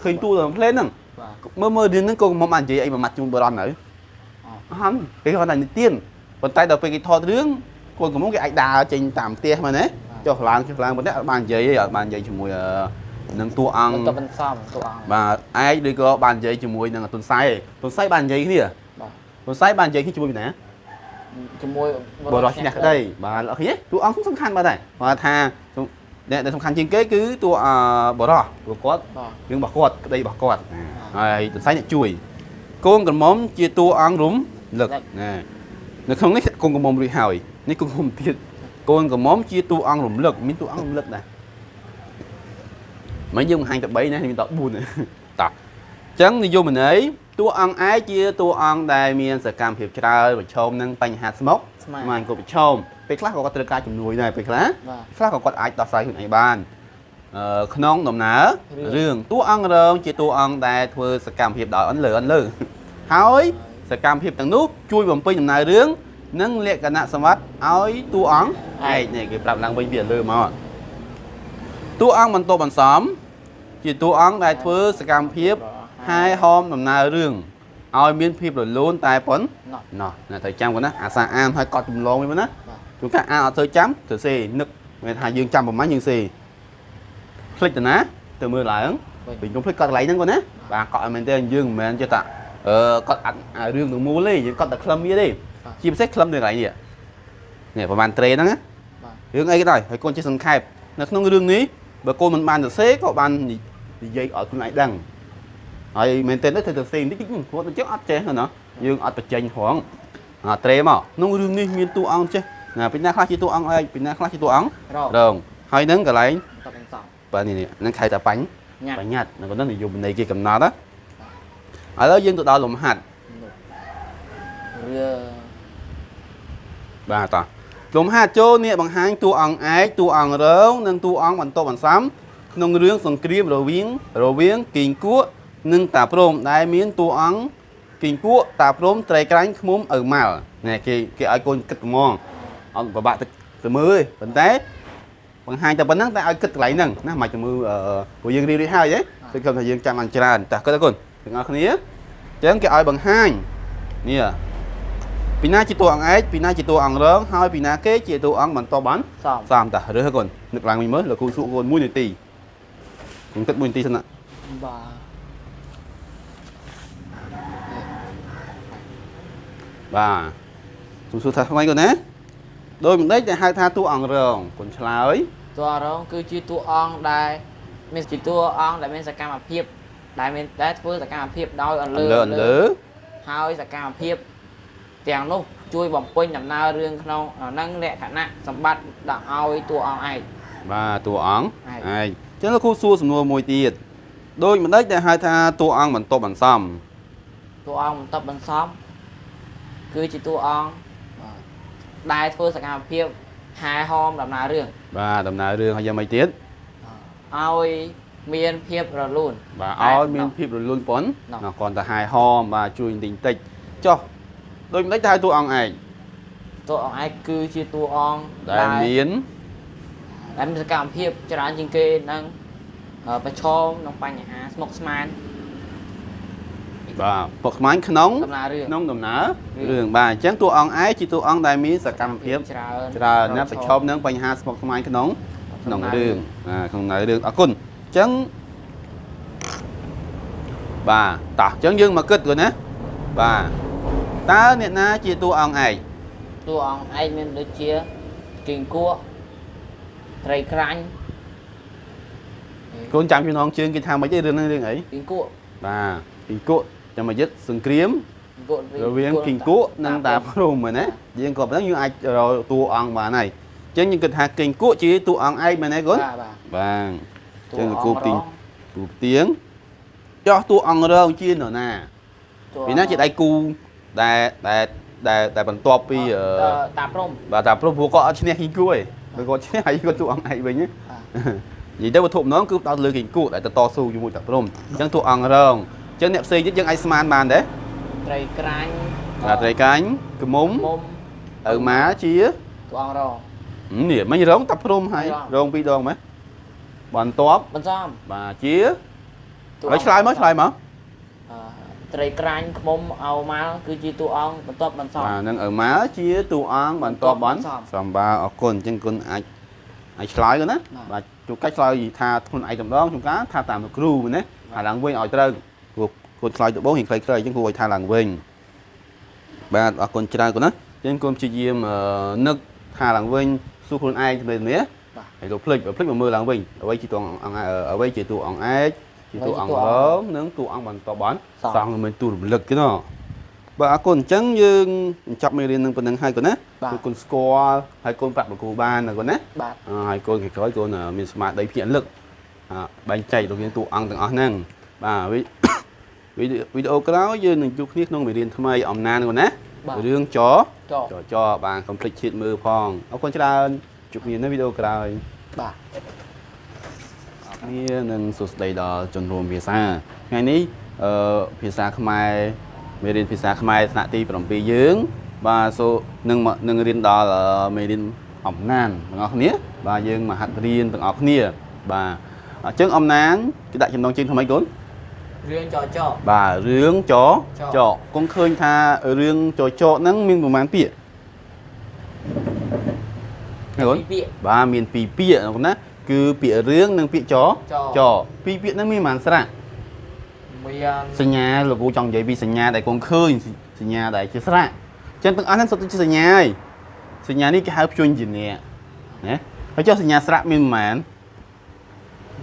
ឃើញតួតាមផ្លេនហ្នឹងបាទមើលមើលរឿងហ្នឹងកូនក្រមុំបាននិយាយអីមួយម៉ាត់ជូនបរននៅអអត់គេគាត់តែនិទានប៉ុន្តែដល់ពេលគេថតរឿងកូនក្រមុំគេអាចដើរចេញតាមផ្ទះមែនទេចុះឡើងចុះឡើងប៉ុន្តែអត់បាននិយាយទេអត់បាននិយាយជាមួយអឺនឹងតួអង្គបន្ទាប់បន្សំតួអង្គបាទឯងឬក៏បាននិយាយជាមួយនឹងទុនសៃទុនសៃបាននិយាយគ្នាបាទទុនសៃបាននិយាយគ្នាជាមួយពីណា ជាមួយបរោះឈ្នះក្តីបាទអត់ឃើញទេតួអង្គសំខាន់បាទតែគាត់ថាអ្នកដែលសំខាន់ជាងគេគឺតួអឺបរោះព្រោះគាត់បាទរឿងរបស់គាត់ក្តីរបស់គាត់ហើយទុនសៃអ្នកជួយកូនក្រមុំជាតួអង្គរំលឹកណានៅក្នុងនេះកូនក្រមុំរួចហើយនេះកូនក្រមុំទៀតកូនក្រមុំជាតួអង្គរំលឹកមានតួអង្គរំលឹកដែរមិនយើងបង្ហាញតែ3ណាមានតែ4ណាតោះអញ្ចឹងនិយមន័យ តួអង្គឯជាតួអង្គដែលមានសកម្មភាពច្រើនប្រឈមនឹងបញ្ហាស្មុកស្មានស្មានគាត់ប្រឈមពេលខ្លះក៏គាត់ត្រូវការជំនួយដែរពេលខ្លះបាទខ្លះក៏គាត់អាចដោះស្រាយខ្លួនឯងបានអឺក្នុងដំណើររឿងរឿងតួអង្គរងជាតួអង្គដែលធ្វើសកម្មភាពដោយអន់លើអន់លើហើយសកម្មភាពទាំងនោះជួយបំពេញដំណើររឿងនិងលក្ខណៈសម្បត្តិឲ្យតួអង្គឯកនេះគេប្រាប់ឡើងវិញពីលើមកតួអង្គបន្ទាប់បន្សំជាតួអង្គដែលធ្វើសកម្មភាព ហាយហោមដំណើររឿងឲ្យមានភាពរលូនតែប៉ុណ្ណោះណោះអ្នកត្រូវចាំគាត់ណាអាសាអានហើយកត់ចម្លងវិញណាបាទជួនកាលអានអត់ទៅចាំទៅសេនឹកមានថាយើងចាំប្រហែលយើងសេភ្លេចទៅណាទៅមើលឡើងវិញវិញខ្ញុំភ្លេចកត់កន្លែងហ្នឹងគាត់ណាបាទកត់ឲ្យមែនទេយើងមិនមែនចេះតែអឺកត់អត់អារឿងទាំងមូលទេយើងកត់តែខ្លឹមវាទេជាពិសេសខ្លឹមនៅកន្លែងនេះនេះប្រហែលត្រេហ្នឹងណាបាទរឿងអីក៏ដោយហើយកូនចេះសង្ខេបនៅក្នុងរឿងនេះបើកូនមិនបានទៅសេក៏បាននិយាយឲ្យខ្លួនឯងដឹង ហើយមែនទេទៅទៅសេបន្តិចគាត់ទៅចឹងអត់ចេះណាយើងអត់បញ្ចេញហងអាត្រេមកក្នុងរឿងនេះមានតួអង្គចេះណាពីណាខ្លះជាតួអង្គឯងពីណាខ្លះជាតួអង្គរករងហើយនឹងកន្លែងបន្ទាប់បន្សំបាទនេះនេះនឹងខៅតាបាញ់ញ៉ាំបញ្ញត្តិនៅក្នុងនិយមន័យគេកំណត់ណាឥឡូវយើងទៅដល់លំហាត់រឿងបាទតោះលំហាត់ចូលនេះបង្ហាញតួអង្គឯកតួអង្គរង និងតួអង្គបន្ទាប់បន្សំក្នុងរឿងសង្គ្រាមរវាងរវាងគីងគក់ និងតាព្រមដែលមានតួអង្គគីងគក់តាព្រមត្រីក្រាញ់ឃ្មុំឪម៉ាល់នេះគេគេឲ្យកូនគិតហ្មងអត់ពិបាកទៅទៅមើលទេប៉ុន្តែបង្ហាញតែប៉ុណ្ណឹងតែឲ្យគិតកន្លែងហ្នឹងណាមិនទៅមើលអឺព្រោះយើងរៀបរៀបហើយហ៎គឺគាត់ថាយើងចាំបានច្រើនតោះគិតទៅគុណទាំងអស់គ្នាអញ្ចឹងគេឲ្យបង្ហាញនេះពីណាជាតួអង្គឯកពីណាជាតួអង្គរងហើយពីណាគេជាតួអង្គបន្តបានសំសាមតារើសកូននឹកឡើងវិញមើលលោកគ្រូសួរកូន1នាទីគង់ទឹក1នាទីសិនណាបាទ បាទទូសួរថាថ្មីកូនណាដោយមិនដេចដែលហៅថាតួអង្គរងកូនឆ្លើយតួរង គឺជាតួអង្គដែលមានជាតួអង្គដែលមានសកម្មភាពដែលមានដែលធ្វើសកម្មភាពដោយអន្លើលើអន្លើហើយសកម្មភាពទាំងនោះជួយបំពេញដំណើររឿងក្នុងនឹងលក្ខណៈសម្បត្តិដាក់ឲ្យតួអង្គឯងបាទតួអង្គឯកឯងចឹងលោកគ្រូសួរសំណួរមួយទៀតដោយមិនដេចដែលហៅថាតួអង្គបន្តបន្សំតួអង្គបន្ទាប់បន្សំ គឺជាតួអង្គដែលធ្វើសកម្មភាពហែហោមដំណើររឿងបាទដំណើររឿងហើយយ៉ាងម៉េចទៀតឲ្យមានភាពរលូនបាទតែឲ្យមានភាពរលូនប៉ុនណោះណាគ្រាន់តែហាយហោមបាទជួយបន្តិចបន្តិចចុះដោយមិនដេចដែលហៅតួអង្គឯងតួអង្គឯងគឺជាតួអង្គដែលមានដែលមានសកម្មភាពច្រើនជាងគេនឹងអឺប្រឈមនឹងបញ្ហាស្មុគស្មាញ បាទពុកខ្មាញ់ក្នុងដំណើររឿងក្នុងដំណើររឿងរឿងបាទអញ្ចឹងតួអង្គឯងជាតួអង្គដែលមានសកម្មភាពច្រើនច្រើនណាស់ប្រឈមនឹងបញ្ហាស្មុគស្មាញក្នុងក្នុងរឿងបាទក្នុងដំណើររឿងអរគុណអញ្ចឹងបាទតោះអញ្ចឹងយើងមកគិតគាត់ណាបាទតើអ្នកណាជាតួអង្គឯងតួអង្គឯងមានដូចជាគីងគក់ត្រីក្រាញ់កូនចាំចំណងជើងគេថាមិនអីរឿងហ្នឹងរឿងអីពីងគក់បាទពីគក់ ចាំមកយឹកសង្គ្រាមគក់រវាងគីងគក់និងតាព្រំហ្នឹងណាយើងក៏ប៉ុណ្ណឹងយើងអាចរកតួអង្គបានហើយអញ្ចឹងយើងគិតថាគីងគក់ជាតួអង្គឯកមែនទេកូនបាទបាទបាទតួចឹងអង្គគូទីងរងគូទៀងចោះតួអង្គរងជានរណាតួពីណាជាដៃគូដែលដែលដែលដែលបន្ទាប់ពីអឺតតាព្រំបាទតាព្រំព្រោះគាត់អត់ឈ្នះគីងគក់ទេបើគាត់ឈ្នះហើយគាត់តួអង្គឯកវិញណាបាទនិយាយទៅវត្ថុម្ដងគឺផ្ដោតលើគីងគក់ដែលទៅតស៊ូជាមួយតាព្រំអញ្ចឹងតួអង្គរងអញ្ចឹងអ្នកផ្សេងទៀតយើងអាចស្មានបានដែរត្រីក្រាញ់បាទត្រីកាញ់កមុំមុំឪម៉ាជាតួអង្គរងនេះមិញរងតាព្រំហើយរងរងពីរដងមែនបន្ទាប់បន្សំបាទជាតួហើយឆ្លើយមកឆ្លើយមកអឺត្រីក្រាញ់ខ្មុំអោម៉ាល់គឺជាតួអង្គបន្ទាប់បន្សំបាទនឹងឪម៉ាជាតួអង្គបន្ទាប់បានបន្ទាប់សំបាទអរគុណអញ្ចឹងគុណអាចអាចឆ្លើយទៅណាបាទបាទជួនកាច់ឆ្លើយថាខ្លួនឯងតម្ដងជួនកាលថាតាមលោកគ្រូមែនទេហើយឡើងវិញឲ្យត្រូវ ព្រោះគុណឆ្លើយទៅបងរៀងខ្លីៗអញ្ចឹងគួរឲ្យថាឡើងវិញបាទអរគុណច្រើនគុណណាអញ្ចឹងគុណព្យាយាមអឺនឹកថាឡើងវិញសួរខ្លួនឯងទៅនេះបាទហើយលោកភ្លេចបើភ្លេចមកមើលឡើងវិញអ្វីជាតួអង្គអង្គអឺអ្វីជាតួអង្គឯកជាតួអង្គអ្វីជាតួរអង្គងនិងតួអង្គបន្តបានសងសងមិនទូរំលឹកទេណោះបាទអរគុណអញ្ចឹងយើងបញ្ចប់មេរៀននឹងប៉ុណ្្នឹងហើយកូនណាបាទគឺគុណស្គាល់ហើយកូនប្រាប់លោកគ្រូបានណាកូនណាបាទអឺហើយកូនក្រោយៗកូនអឺមានស្មារតីភ្ញាក់រលឹកអឺបែងចែករវាងតួអង្គទាំងអស់ហ្នឹងបាទ វីវីដេអូវីដេអូក្រោយយើងនឹងជួបគ្នាក្នុងមេរៀនថ្មីអំណានកូនណាបាទរឿងចចចចបានកុំភ្លេចជាតិមើលផងអរគុណច្រើនជួបគ្នានៅវីដេអូក្រោយបាទគ្នានឹងសួស្តីដល់ជនរួមភាសាថ្ងៃនេះអឺភាសាខ្មែរមេរៀនភាសាខ្មែរថ្នាក់ទី7យើង បាទសូនឹងមកនឹងរៀនដល់អឺមេរៀនអំណានទាំងអស់គ្នា បាទយើងមកហាត់រៀនទាំងអស់គ្នា បាទអញ្ចឹងអំណានគេដាក់ចំណងជើងថ្មីកូន រឿងចចបាទរឿងចចចគង់ឃើញថារឿងចចហ្នឹងមានប្រមាណពាក្យណាកូនពីពាក្យបាទមានពីរពាក្យណាគឺពាក្យរឿងនិងពាក្យចចចពីរពាក្យហ្នឹងមានប្រហែលស្រៈមានសញ្ញាលោកគ្រូចង់និយាយពីសញ្ញាដែលគង់ឃើញសញ្ញាដែលជាស្រៈអញ្ចឹងទាំងអស់ហ្នឹងសុទ្ធតែជាសញ្ញាហើយសញ្ញានេះគេហៅព្យញ្ជនៈណាហើយចុះសញ្ញាស្រៈមានប្រហែល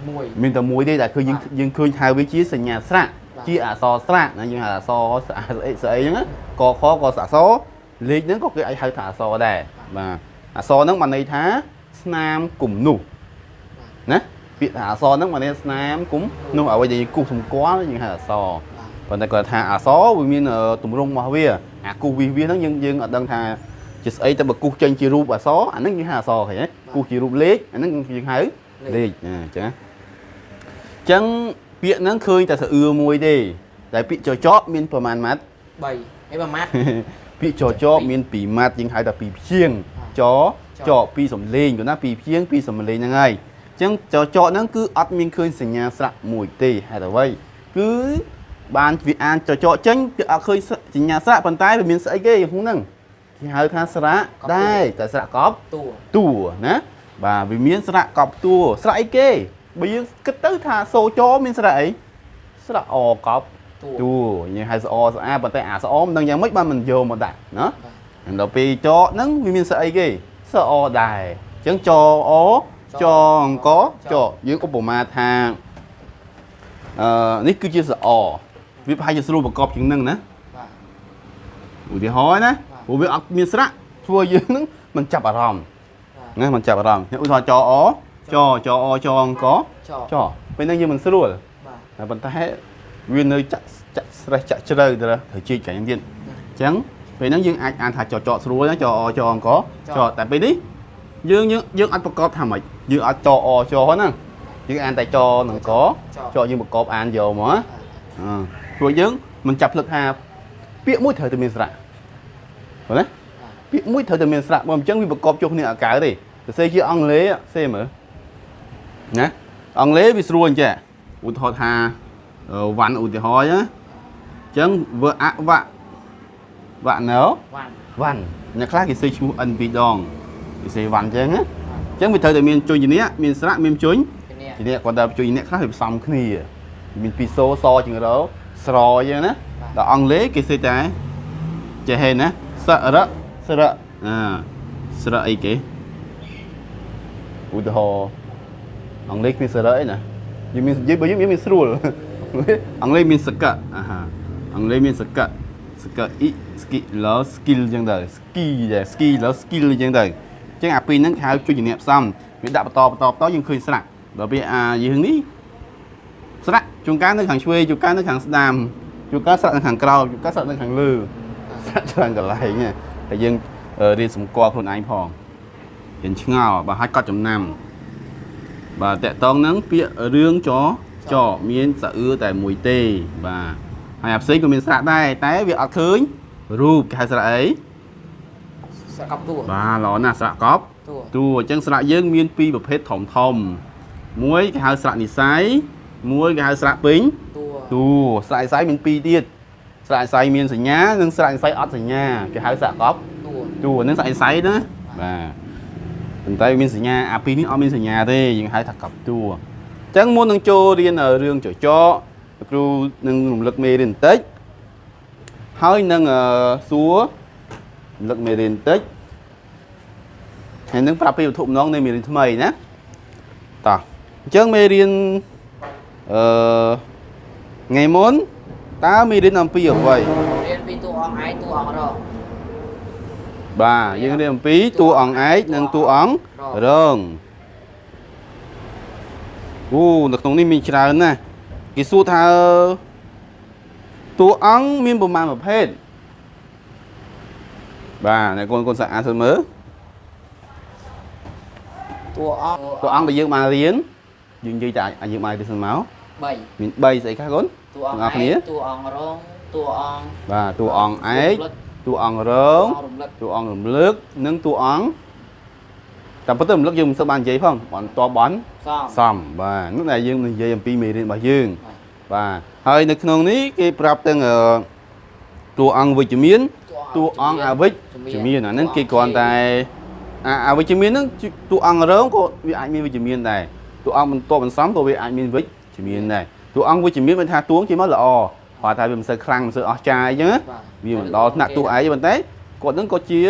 មួយមានតែមួយទេតែគឺយើងបាទយើងឃើញហៅវាជាសញ្ញាស្រៈបាទជាអក្សរស្រៈណាយើងហៅអក្សរស្អាស្អីស្អីហ្នឹងណាកខក៏អក្សរលេខហ្នឹងក៏គេអាចហៅថាអក្សរដែរបាទអក្សរហ្នឹងបានន័យថាស្នាមគំនុះណាពាក្យថាអក្សរហ្នឹងបានន័យថាស្នាមគំនុះអ្វីដែលយើងគូសសម្គាល់យើងហៅអក្សរបាទប៉ុន្តែគាត់ថាអក្សរវាមានអឺទម្រង់របស់វាអាគូសវិសវាហ្នឹងយើងយើងអត់ដឹងថាជាស្អីតែបើគូសចេញជារូបអក្សរអាហ្នឹងយើងហៅអក្សរឃើញទេគូសជារូបលេខអាហ្នឹងយើងហៅលេខណាអញ្ចឹងណា ចឹងពាក្យហ្នឹងឃើញតែសអឿមួយទេតែពាក្យចចកមានប្រមាណម៉ាត់3ហើយប្រមាត់ពាក្យចចកមាន2ម៉ាត់យើងហៅថា2ព្យាង្គចចកពីរសំលេងគាត់ណា2ព្យាង្គពីរសំលេងហ្នឹងហើយចឹងចចកហ្នឹងគឺអត់មានឃើញសញ្ញាស្រៈមួយទេហេតុអ្វីគឺបានវាអានចចកចេញគឺអត់ឃើញសញ្ញាស្រៈប៉ុន្តែវាមានស្អីគេក្នុងហ្នឹងគេហៅថាស្រៈដែរតែស្រៈកប់តួតួណាបាទវាមានស្រៈកប់តួស្រៈអីគេ បើយើងគិតទៅថាសូចមានស្រៈអីស្រៈអកប់តួតួយើងហៅស្អស្អាប៉ុន្តែអាស្អមិនដឹងយ៉ាងម៉េចបានមិនយកមកដាក់ណាបាទហើយដល់ពេលចហ្នឹងវាមានស្រៈអីគេស្រៈអដែរអញ្ចឹងចអចអង្គចយើងឧបមាថាអឺនេះគឺជាស្រៈវាប្រហែលជាស្រួលប្រកបជាងនឹងណាបាទឧទាហរណ៍ណាព្រោះវាអត់មានស្រៈធ្វើយើងហ្នឹងមិនចាប់អារម្មណ៍បាទណាមិនចាប់អារម្មណ៍ឧទាហរណ៍ចអ ចចអចអង្គចចពេលហ្នឹងយើងមិនស្រួលបាទតែប៉ុន្តែវានៅចាក់ចាក់ស្រេះចាក់ជ្រៅទៅត្រូវជីកចាញ់ទៀតអញ្ចឹងពេលហ្នឹងយើងអាចអានថាចចស្រួលណាចអចអង្គចតែពេលនេះយើងយើងយើងអត់ប្រកបថាម៉េចយើងអត់ចអចហ្នឹងយើងអានតែចនឹងកចយើងប្រកបអានយកមកណាអឺព្រោះយើងមិនចាប់ភ្លឹកថាពាក្យមួយត្រូវតែមានស្រៈឃើញទេពាក្យមួយត្រូវតែមានស្រៈបើមិនអញ្ចឹងវាប្រកបចុះគ្នាអកៅទេសរសេរជាអង់គ្លេសសេមើល ណាអង់គ្លេសវាស្រួលអញ្ចឹងឧទាហរណ៍ថាអឺវ៉ាន់ឧទាហរណ៍ណាអញ្ចឹងវើអវៈវ៉ាណូវ៉ាន់វ៉ាន់អ្នកខ្លះគេសេឈ្មោះ n ពីរដងគេសេវ៉ាន់អញ្ចឹងណាអញ្ចឹងវាត្រូវតែមានជញ្ញៈមានស្រៈមានជញ្ញពីនេះជញ្ញៈគាត់តែជញ្ញៈខ្លះវាផ្សំគ្នាមានពីសូសជាងរោស្រអញ្ចឹងណាដល់អង់គ្លេសគេសេតែចេះហេណាសរៈស្រៈអាស្រៈអីគេឧទាហរណ៍ អង់គ្លេសគ្មានសារៈអីណាសយើងមាននិយាយបើយើងមានស្រួលអង់គ្លេសមានសកៈអាហាអង់គ្លេសមានសកៈសកៈអ៊ី skill skill អញ្ចឹងទៅ ski ដែរ skill skill អញ្ចឹងទៅអញ្ចឹងអាពីរហ្នឹងគេហៅជួយជំនាញផ្សំវាដាក់បន្តបន្តបន្តយើងឃើញស្រាក់ដល់ពេលអាយើងនេះស្រាក់ជួនកាលនៅខាងឆ្វេងជួនកាលនៅខាងស្ដាំជួនកាលស្រាក់នៅខាងក្រោមជួនកាលស្រាក់នៅខាងលើស្រាក់ច្រើនកន្លែងណាតែយើងអឺរៀនសម្គាល់ខ្លួនឯងផងរៀនឆ្ងល់បើហាច់កត់ចំណាំ បាទតកតងហ្នឹងពាក្យរឿងចចមានសអឿតែមួយទេបាទហើយអាផ្សេងក៏មានស្រាក់ដែរតែវាអត់ឃើញរូបគេហៅស្រាក់អីស្រកប់តួបាទល្អណាស់ស្រាក់កប់តួតួអញ្ចឹងស្រាក់យើងមានពីរប្រភេទធំធំមួយគេហៅស្រាក់និស័យមួយគេហៅស្រាក់ពេញតួតួស្រាក់និស័យមានពីរទៀតស្រាក់និស័យមានសញ្ញានិងស្រាក់និស័យអត់សញ្ញាគេហៅស្រាក់កប់តួតួហ្នឹងស្រាក់និស័យណាបាទ ប៉ុន្តែវាមានសញ្ញាអាពីរនេះអត់មានសញ្ញាទេយើងហៅថាកប់តួអញ្ចឹងមុននឹងចូលរៀនរឿងចចកគ្រូនឹងរំលឹកមេរៀនបន្តិចហើយនឹងអឺសួររំលឹកមេរៀនបន្តិចហើយនឹងប្រាប់ពីវត្ថុបំណងនៃមេរៀនថ្មីណាតោះអញ្ចឹងមេរៀនអឺថ្ងៃមុនតើមេរៀនអំពីអ្វីរៀនពីតួអង្គឯងតួអង្គរង បាទយើងរៀនអំពីតួអង្គឯកនិងតួអង្គរងអូនៅក្នុងនេះមានច្រើនណាស់គេសួរថាតួអង្គមានប្រមាណប្រភេទបាទអ្នកកូនកូនសាក់អានសិនមើលតួអង្គតួអង្គដែលយើងបានរៀនយើងនិយាយតែអាចយើងបានរៀនសិនមក3មាន3ស្អីខ្លះកូនតួអង្គអ្នកគ្នាឯងតួអង្គរងតួអង្គបាទតួអង្គឯក តួអង្គរតួងអង្គរំលឹកតួអង្គរំលើកនិងតួអង្គតាមពិតទៅរំលឹកយើងមិនសូវបាននិយាយផងបានតបន់សំសំបាទនោះដែលយើងនិយាយអំពីមេរៀនរបស់យើងបាទហើយនៅក្នុងនេះគេប្រាប់ទាំងអឺតួអង្គវិជ្ជមានតួអង្គអវិជ្ជមានអាហ្នឹងគេគ្រាន់តែអាអវិជ្ជមានហ្នឹងតួអង្គរងក៏វាអាចមានវិជ្ជមានដែរតួអង្គបន្ទាប់បន្សំក៏វាអាចមានវិជ្ជមានដែរតួអង្គវិជ្ជមានមានថាតួងជាមកល្អ គាត់ថាវាមិនសូវខ្លាំងមិនសូវអស្ចារ្យអញ្ចឹងណាបាទវាមិនដល់ថ្នាក់ទូឯងប៉ុន្តែគាត់នឹងក៏ជា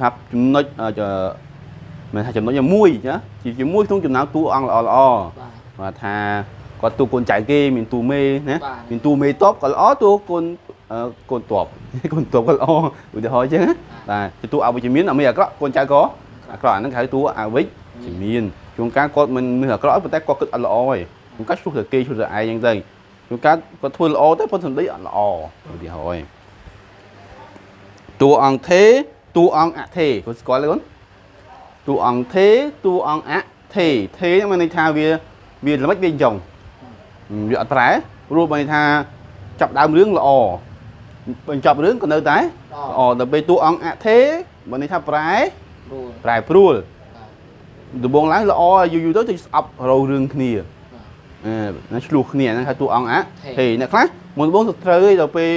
ថាចំណុចអឺចមិនថាចំណុចមួយណាជាជាមួយក្នុងចំណោមតួអង្គល្អល្អបាទបាទថាគាត់តួកូនចៅគេមានតួមេណាបាទមានតួមេតបក៏ល្អតួកូនអឺកូនតបកូនតបក៏ល្អឧទាហរណ៍អញ្ចឹងណាបាទជាតួអវិជ្ជមានអត់មានអាក្រក់កូនចៅក៏អាក្រក់អាហ្នឹងគេហៅតួអវិជ្ជមានជួនកាលគាត់មិនមានអាក្រក់ទេប៉ុន្តែគាត់គិតអត់ល្អទេជួនកាលឆ្លោះតែគេឆ្លោះតែឯងអញ្ចឹងទៅ ជួនកាលគាត់ធ្វើល្អតែប៉ុន្តែសម្ដីអត់ល្អឧទាហរណ៍ឯងតួអង្គទេតួអង្គអទេគាត់ស្គាល់ទេគាត់តួអង្គទេតួអង្គអទេទេហ្នឹងមានន័យថាវាវាល្មិចវាយ៉ងវាអត់ប្រែព្រោះបើន័យថាចាប់ដើមរឿងល្អបញ្ចប់រឿងក៏នៅតែល្អដល់ពេលតួអង្គអទេបើន័យថាប្រែព្រួលប្រែព្រួលបាទដំបងឡើងល្អយូរយូរទៅទៅស្អប់រោរឿងគ្នាអឺ ណាឆ្លោះគ្នាហ្នឹងហៅតួអង្គអទេអ្នកខ្លះមុនដំបងទៅត្រូវឯងដល់ពេល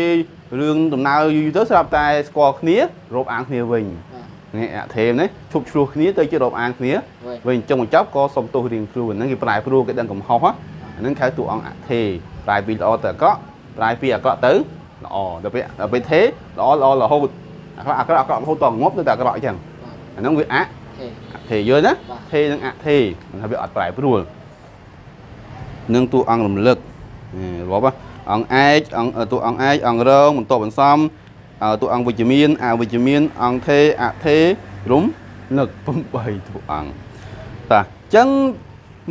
រឿងដំណើរយូរយូរទៅស្រាប់តែស្គាល់គ្នារោបអាងគ្នាវិញបាទនេះអាថេមនេះឈប់ឆ្លោះគ្នាទៅជារាប់អានគ្នាវិញវិញចុងបញ្ចប់ក៏សុំទោសរៀងខ្លួនហ្នឹងគេប្រែប្រួលគេដឹងកំហុសអាហ្នឹងហៅតួអង្គអថេប្រែពីល្អទៅអាក្រក់ប្រែពីអាក្រក់ទៅល្អដល់ពេលដល់ពេលថេល្អល្អរហូតអាក្រក់អាក្រក់អាក្រក់រហូតតងាប់ទៅតែអាក្រក់អញ្ចឹងបាទអាហ្នឹងវាអអូខេអថេយល់ណាបាទថេនិងអថេមិនថាវាអត់ប្រែប្រួល នឹងតួអង្គរំលឹករាប់អង្គឯកអង្គតួអង្គឯកអង្គរងបន្តបន្សំតួអង្គវិជ្ជមានអវិជ្ជមានអង្គថេអថេរំលឹក8តួអង្គតាអញ្ចឹង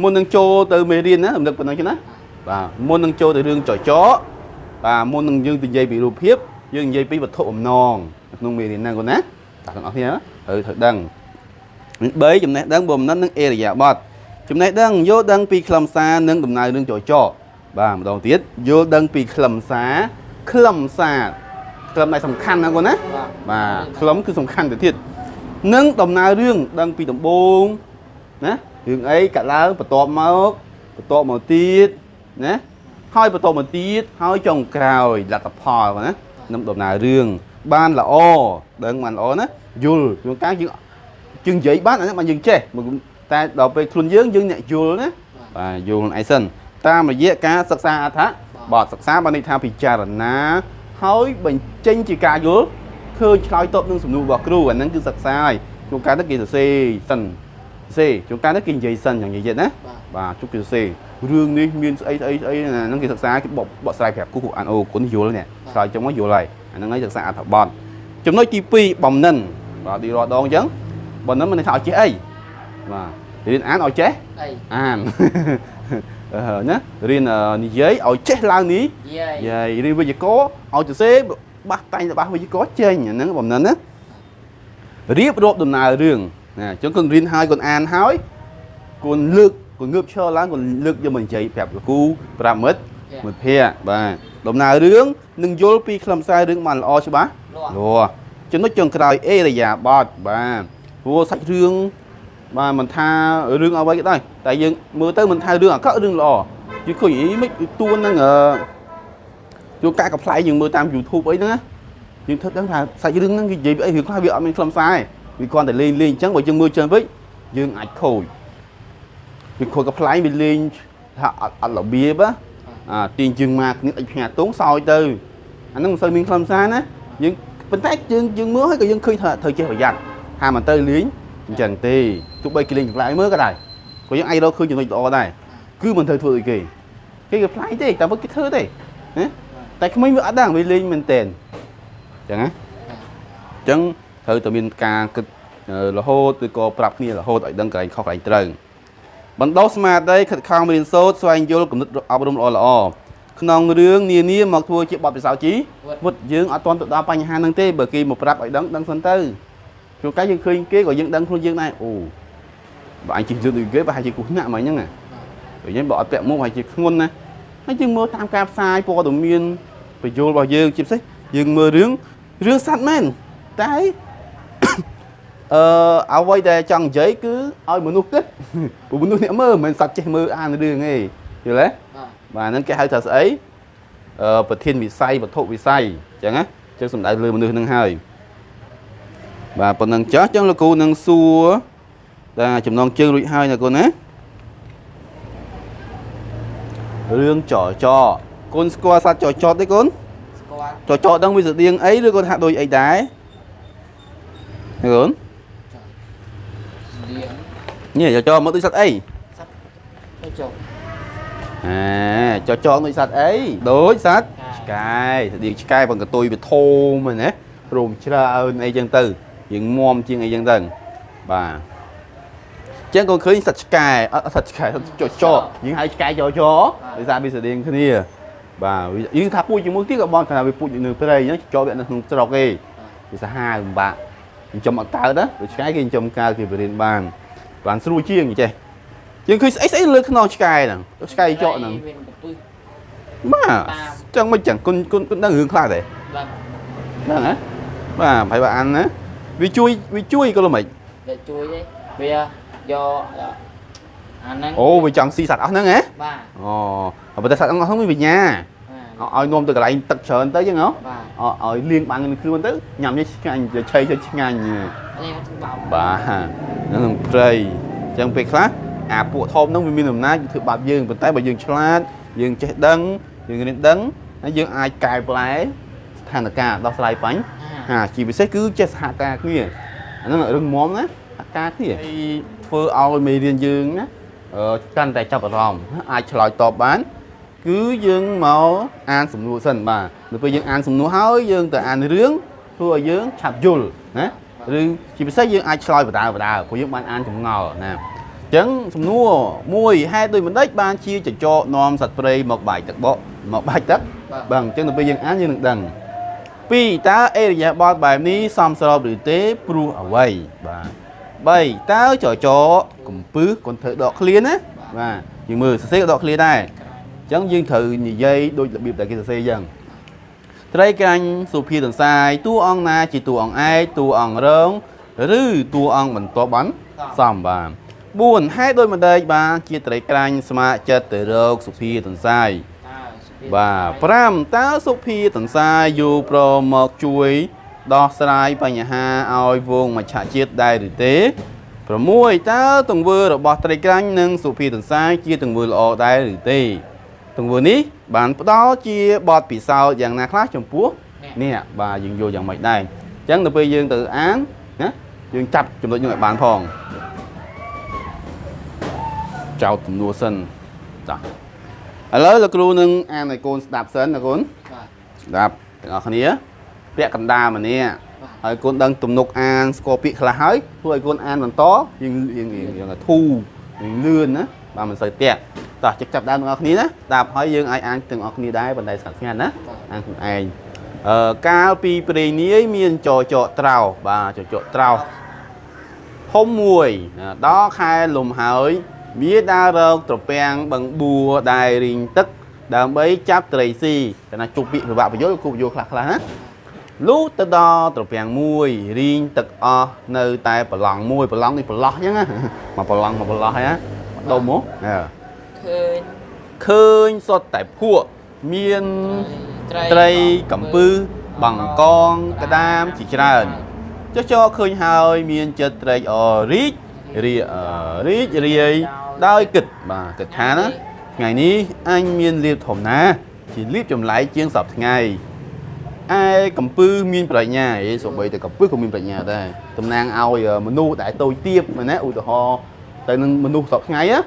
មុននឹងចូលទៅមេរៀនណារំលឹកប៉ុណ្ណឹងចឹងណាបាទមុននឹងចូលទៅរឿងចចកបាទមុននឹងយើងនិយាយពីរូបភាពយើងនិយាយពីវត្ថុបំណងនៅក្នុងមេរៀនហ្នឹងគាត់ណាតាទាំងអស់គ្នាណាត្រូវត្រូវដឹង3ចំណេះដឹងបំណិននិងអេរយាប័ត ចំណេះដឹងយល់ដឹងពីខ្លឹមសារនិងដំណើររឿងចចកបាទម្ដងទៀតយល់ដឹងពីខ្លឹមសារខ្លឹមសារខ្លឹមដែលសំខាន់ណាគាត់ណាបាទបាទខ្លឹមគឺសំខាន់ទៅទៀតនិងដំណើររឿងដឹងពីដំបូងណារឿងអីកាត់ឡើងបន្ទាប់មកបន្ទាប់មកទៀតណាហើយបន្ទាប់មកទៀតហើយចុងក្រោយលទ្ធផលគាត់ណានឹងដំណើររឿងបានល្អដឹងបានល្អណាយល់ជួនកាលយើងយើងនិយាយបានអាហ្នឹងបានយើងចេះមក តែដល់ពេលខ្លួនយើងយើងអ្នកយល់ណាបាទយល់ខ្លួនឯងសិនតាមរយៈការសិក្សាអត្ថបទសិក្សាបានន័យថាពិចារណាហើយបញ្ចេញជាការយល់ឃើញឆ្លើយតបនឹងសំណួររបស់គ្រូអាហ្នឹងគឺសិក្សាហើយជួនកាលទៅគេសរសេរសិនសរសេរជួនកាលទៅគេនិយាយសិនយ៉ាងនិយាយណាបាទបាទជុកគេសរសេររឿងនេះមានស្អីស្អីស្អីណាហ្នឹងគេសិក្សាគេបកបកស្រាយប្រាប់គូគូអានអូគុណយល់នេះឆ្លើយចឹងមកយល់ហើយអាហ្នឹងហើយសិក្សាអត្ថបទចំណុចទី2បំណិនបាទទីរាល់ដងអញ្ចឹងបំណិនមិនថាឲ្យចេះអី បាទរៀនអានឲ្យចេះអីអានអឺណារៀនអឺនិយាយឲ្យចេះឡើងនេះយាយយាយរៀនវិជ្ជាករឲ្យសរសេរបះតែងរបស់វិជ្ជាករចេញអាហ្នឹងបំណិនណារៀបរាប់ដំណើររឿងណាអញ្ចឹងគាត់រៀនហើយគាត់អានហើយគាត់លើកគាត់ងើបឈរឡើងគាត់លើកយកមកនិយាយប្រាប់លោកគ្រូប្រាប់មិត្តមិត្តភ័ក្តិបាទដំណើររឿងនឹងយល់ពីខ្លឹមសាររឿងបានល្អច្បាស់លាស់លាស់ចំណុចចុងក្រោយអេរយាបតបាទព្រោះសាច់រឿង បាទមិនថារឿងអ្វីក៏ដោយតែយើងមើលទៅមិនថារឿងអាក្រក់រឿងល្អយើងឃើញអីមិនទួនហ្នឹងអឺជួការកំ pl ែងយើងមើលតាម YouTube អីហ្នឹងណាយើងធ្វើដឹងថាសាច់រឿងហ្នឹងគេនិយាយពីអីរឿងខ្លះវាអត់មានខ្លឹមសារទេវាគ្រាន់តែលេងលេងអញ្ចឹងបើយើងមើលច្រើនពេកយើងអាចខូចវាខូចកំ pl ែងវាលេងថាអត់អត់របៀបណាអាទាញជើងមកគ្នាដាច់ផ្ញើទងសោយទៅអាហ្នឹងមិនសូវមានខ្លឹមសារណាយើងប៉ុន្តែយើងយើងមើលហើយក៏យើងឃើញថាត្រូវចេះប្រយ័ត្នថាមិនទៅលេង អញ្ចឹងទេទោះបីគេលេងចម្លែកមើលក៏ដែរក៏យើងអាចរកឃើញចំណុចល្អដែរគឺមិនត្រូវធ្វើអីគេគេក៏ប្លែកទេតែមិនគេធ្វើទេណាតែក្មេងវាអត់ដឹងវាលេងមែនតែនអញ្ចឹងណាអញ្ចឹងត្រូវតែមានការគិតអឺរហូតឬក៏ប្រាប់គ្នារហូតឲ្យដឹងកន្លែងខុសកន្លែងត្រូវបណ្ដុះស្មារតីខិតខំរៀនសូត្រស្វែងយល់គំនិតអប់រំល្អល្អក្នុងរឿងនានាមកធ្វើជាបទពិសោធន៍ជីវុតយើងអត់ទាន់ទៅដល់បញ្ហាហ្នឹងទេបើគេមកប្រាប់ឲ្យដឹងដឹងសិនទៅ ជួនកាលយើងឃើញគេក៏យើងដឹងខ្លួនយើងដែរអូបើអញជិះលឿនដូចគេប្រហែលជាគ្រោះថ្នាក់មកអញ្ចឹងណាបើយើងបើអត់ពាក់មួកប្រហែលជាធ្ងន់ណាហើយយើងមើលតាមការផ្សាយព័ត៌មានបញ្យលរបស់យើងជាពិសេសយើងមើលរឿងរឿងសัตว์មែនតែអឺអ្វីដែលចង់និយាយគឺឲ្យមនុស្សគិតព្រោះមនុស្សអ្នកមើលមិនមែនសត្វចេះមើលអានរឿងទេយល់ទេបាទបាទហ្នឹងគេហៅថាស្អីអឺប្រធានវិស័យវត្ថុវិស័យអញ្ចឹងណាអញ្ចឹងសំដៅលើមនុស្សហ្នឹងហើយ បាទប៉ុណ្ណឹងចាស់អញ្ចឹងលោកគ្រូនឹងសួរតែចំណងជើងរួចហើយណាកូនណារឿងចចកូនស្គាល់សត្វចចទេកូនស្គាល់ចចដឹងវាស្តៀងអីឬក៏ថាដូចអីដែរណាកូនស្លៀងនេះចចមកដូចសត្វអីទៅចុះអាចចងដូចសត្វអីដូចសត្វឆ្កែស្តៀងឆ្កែប៉ុនកតុយវាធំហ្នឹងណារោមច្រើនអីចឹងទៅ យើងមមជាងអីចឹងទៅបាទចឹងក៏ឃើញសត្វឆ្កែអត់សត្វឆ្កែចចយើងហៅឆ្កែចចដោយសារវាស្តៀងគ្នា បាទវាយើងថាពូជជាមួយទៀតក៏បងថាវាពូជនៅព្រៃអញ្ចឹងចចវាអត់នៅក្នុងស្រុកទេវាសាហាវពិបាកចិញ្ចឹមអត់កើតណាដូចឆ្កែគេចិញ្ចឹមកើតគេបរៀនបានបានស្រួលជាងចេះយើងឃើញស្អីស្អីលើខ្នងឆ្កែហ្នឹងឆ្កែចកហ្នឹងមានកំពឹសបាទចឹងមិនចឹងគុណគុណគុណដឹងរឿងខ្លះទេបាទហ្នឹងហ៎បាទប្រហែលបើអានណា វាជួយវាជួយក៏ល្មិច để chui đấy វាយកអាហ្នឹងអូវាចង់ស៊ីសត្វអស់ហ្នឹងហ៎បាទអូប៉ុន្តែសត្វអស់ហ្នឹងមានបញ្ញាបាទឲ្យនាំទៅកន្លែងទឹកច្រើនទៅចឹងហ៎បាទឲ្យឲ្យលាងបាំងនឹងខ្លួនទៅញ៉ាំនេះឆ្ងាញ់ទៅឆៃទៅឆ្ងាញ់នេះបោកបាទហ្នឹងព្រៃចឹងពេលខ្លះអាពួកធំហ្នឹងវាមានអំណាចវាធ្វើបាបយើងប៉ុន្តែបើយើងឆ្លាតយើងចេះដឹងយើងរៀនដឹងហើយយើងអាចកែប្រែស្ថានភាពដោះស្រាយបញ្ហា ហាជាពិសេសគឺចេះសហការគ្នាអាហ្នឹងរឿងមុំណាសហការគ្នាហើយធ្វើឲ្យមេរៀនយើងណាអឺកាន់តែចាប់អារម្មណ៍អាចឆ្លើយតបបាន គឺយើងមកអានសំណួរសិនបាទនៅពេលយើងអានសំណួរហើយយើងទៅអានរឿងធ្វើឲ្យយើងឆាប់យល់ណាឬជាពិសេសយើងអាចឆ្លើយបដាបដាព្រោះយើងបានអានចម្ងល់ណាអញ្ចឹងសំណួរមួយហេតុដោយមិនដេចបានជាចចកនាំសត្វព្រៃមកបាយទឹកបកមកបាច់ទឹកបាទបាទអញ្ចឹងនៅពេលយើងអានយើងនឹងដឹង ពីរតើអេរយាប័តបែបនេះសមស្របឬទេព្រោះអ្វីបាទ3តើចចកំពឹសគាត់ធ្វើដកឃ្លាណាបាទយើងមើលសរសេរក៏ដកឃ្លាដែរអញ្ចឹងយើងត្រូវនិយាយដូចរបៀបដែលគេសរសេរអញ្ចឹងត្រីក្រាញ់សុភាទន្សាយតួអង្គណាជាតួអង្គឯកតួអង្គរងឬតួអង្គបន្ទាប់បានសំបាទ4ហេតុដោយម្ដេចបានជាត្រីក្រាញ់ស្ម័គ្រចិត្តទៅរកសុភាទន្សាយតើសុភា បាទ5តើសុភាទន្សាយយូប្រមកជួយដោះស្រាយបញ្ហាឲ្យវងមច្ឆជាតិដែរឬទេ6តើទង្វើរបស់ត្រីក្រាញ់និងសុភាទន្សាយជាទង្វើល្អដែរឬទេទង្វើនេះបានផ្ដល់ជាបទពិសោធន៍យ៉ាងណាខ្លះចំពោះអ្នកបាទយើងយល់យ៉ាងម៉េចដែរអញ្ចឹងទៅពេលយើងទៅអានណាយើងចាប់ចំណុចនោះឲ្យបានផងចោតទំនួលសិនតោះ ឥឡូវលោកគ្រូនឹងអានឲ្យកូនស្ដាប់សិនណាកូនបាទស្ដាប់ទាំងអស់គ្នាពាក្យកណ្ដាលម្នាក់បាទហើយកូនដឹងទំនុកអានស្គាល់ពាក្យខ្លះហើយធ្វើឲ្យកូនអានបន្តយើងយើងយើងយើងធូរយើងលឿនណាបាទមិនសូវតាក់តោះចាប់ចាប់ដើមទាំងអស់គ្នាណាស្ដាប់ហើយយើងអាចអានទាំងអស់គ្នាដែរប៉ុន្តែស្ងាត់ស្ងាត់ណាបាទអានខ្លួនឯងអឺកាលពីព្រេងនាយមានចចកត្រោបាទចចកត្រោធំមួយណាដល់ខែលំហើយ មាដើររកត្រពាំងបឹងបួរដែលរីងទឹក ដើម្បីចាប់ត្រីស៊ីតែណាជប់ពាក្យពិបាកបញ្យល់គូបញ្យល់ខ្លះខ្លះណាលុះទៅដល់ត្រពាំងមួយរីងទឹកអស់នៅតែប្រឡងមួយប្រឡងនេះប្រឡោះអញ្ចឹងណាមកប្រឡងមកប្រឡោះហ្នឹងណាដុំហ៎អើឃើញឃើញសុទ្ធតែភក់មានត្រីកំពឹសបង្កងក្តាម ជាច្រើនចុះចោឃើញហើយ មានចិត្តត្រេកអររីករាអឺរីករាយ ដោយគិតបាទគិតថាណាថ្ងៃនេះអញមានលៀបធំណាស់ជាលៀបចម្លែកជាងសពថ្ងៃឯកំពឹសមានប្រាជ្ញាអេសូម្បីតែកំពឹសក៏មានប្រាជ្ញាដែរតំណាងឲ្យមនុស្សដែលតូចទាបមែនណាឧទាហរណ៍ទៅនឹងមនុស្សសពថ្ងៃណា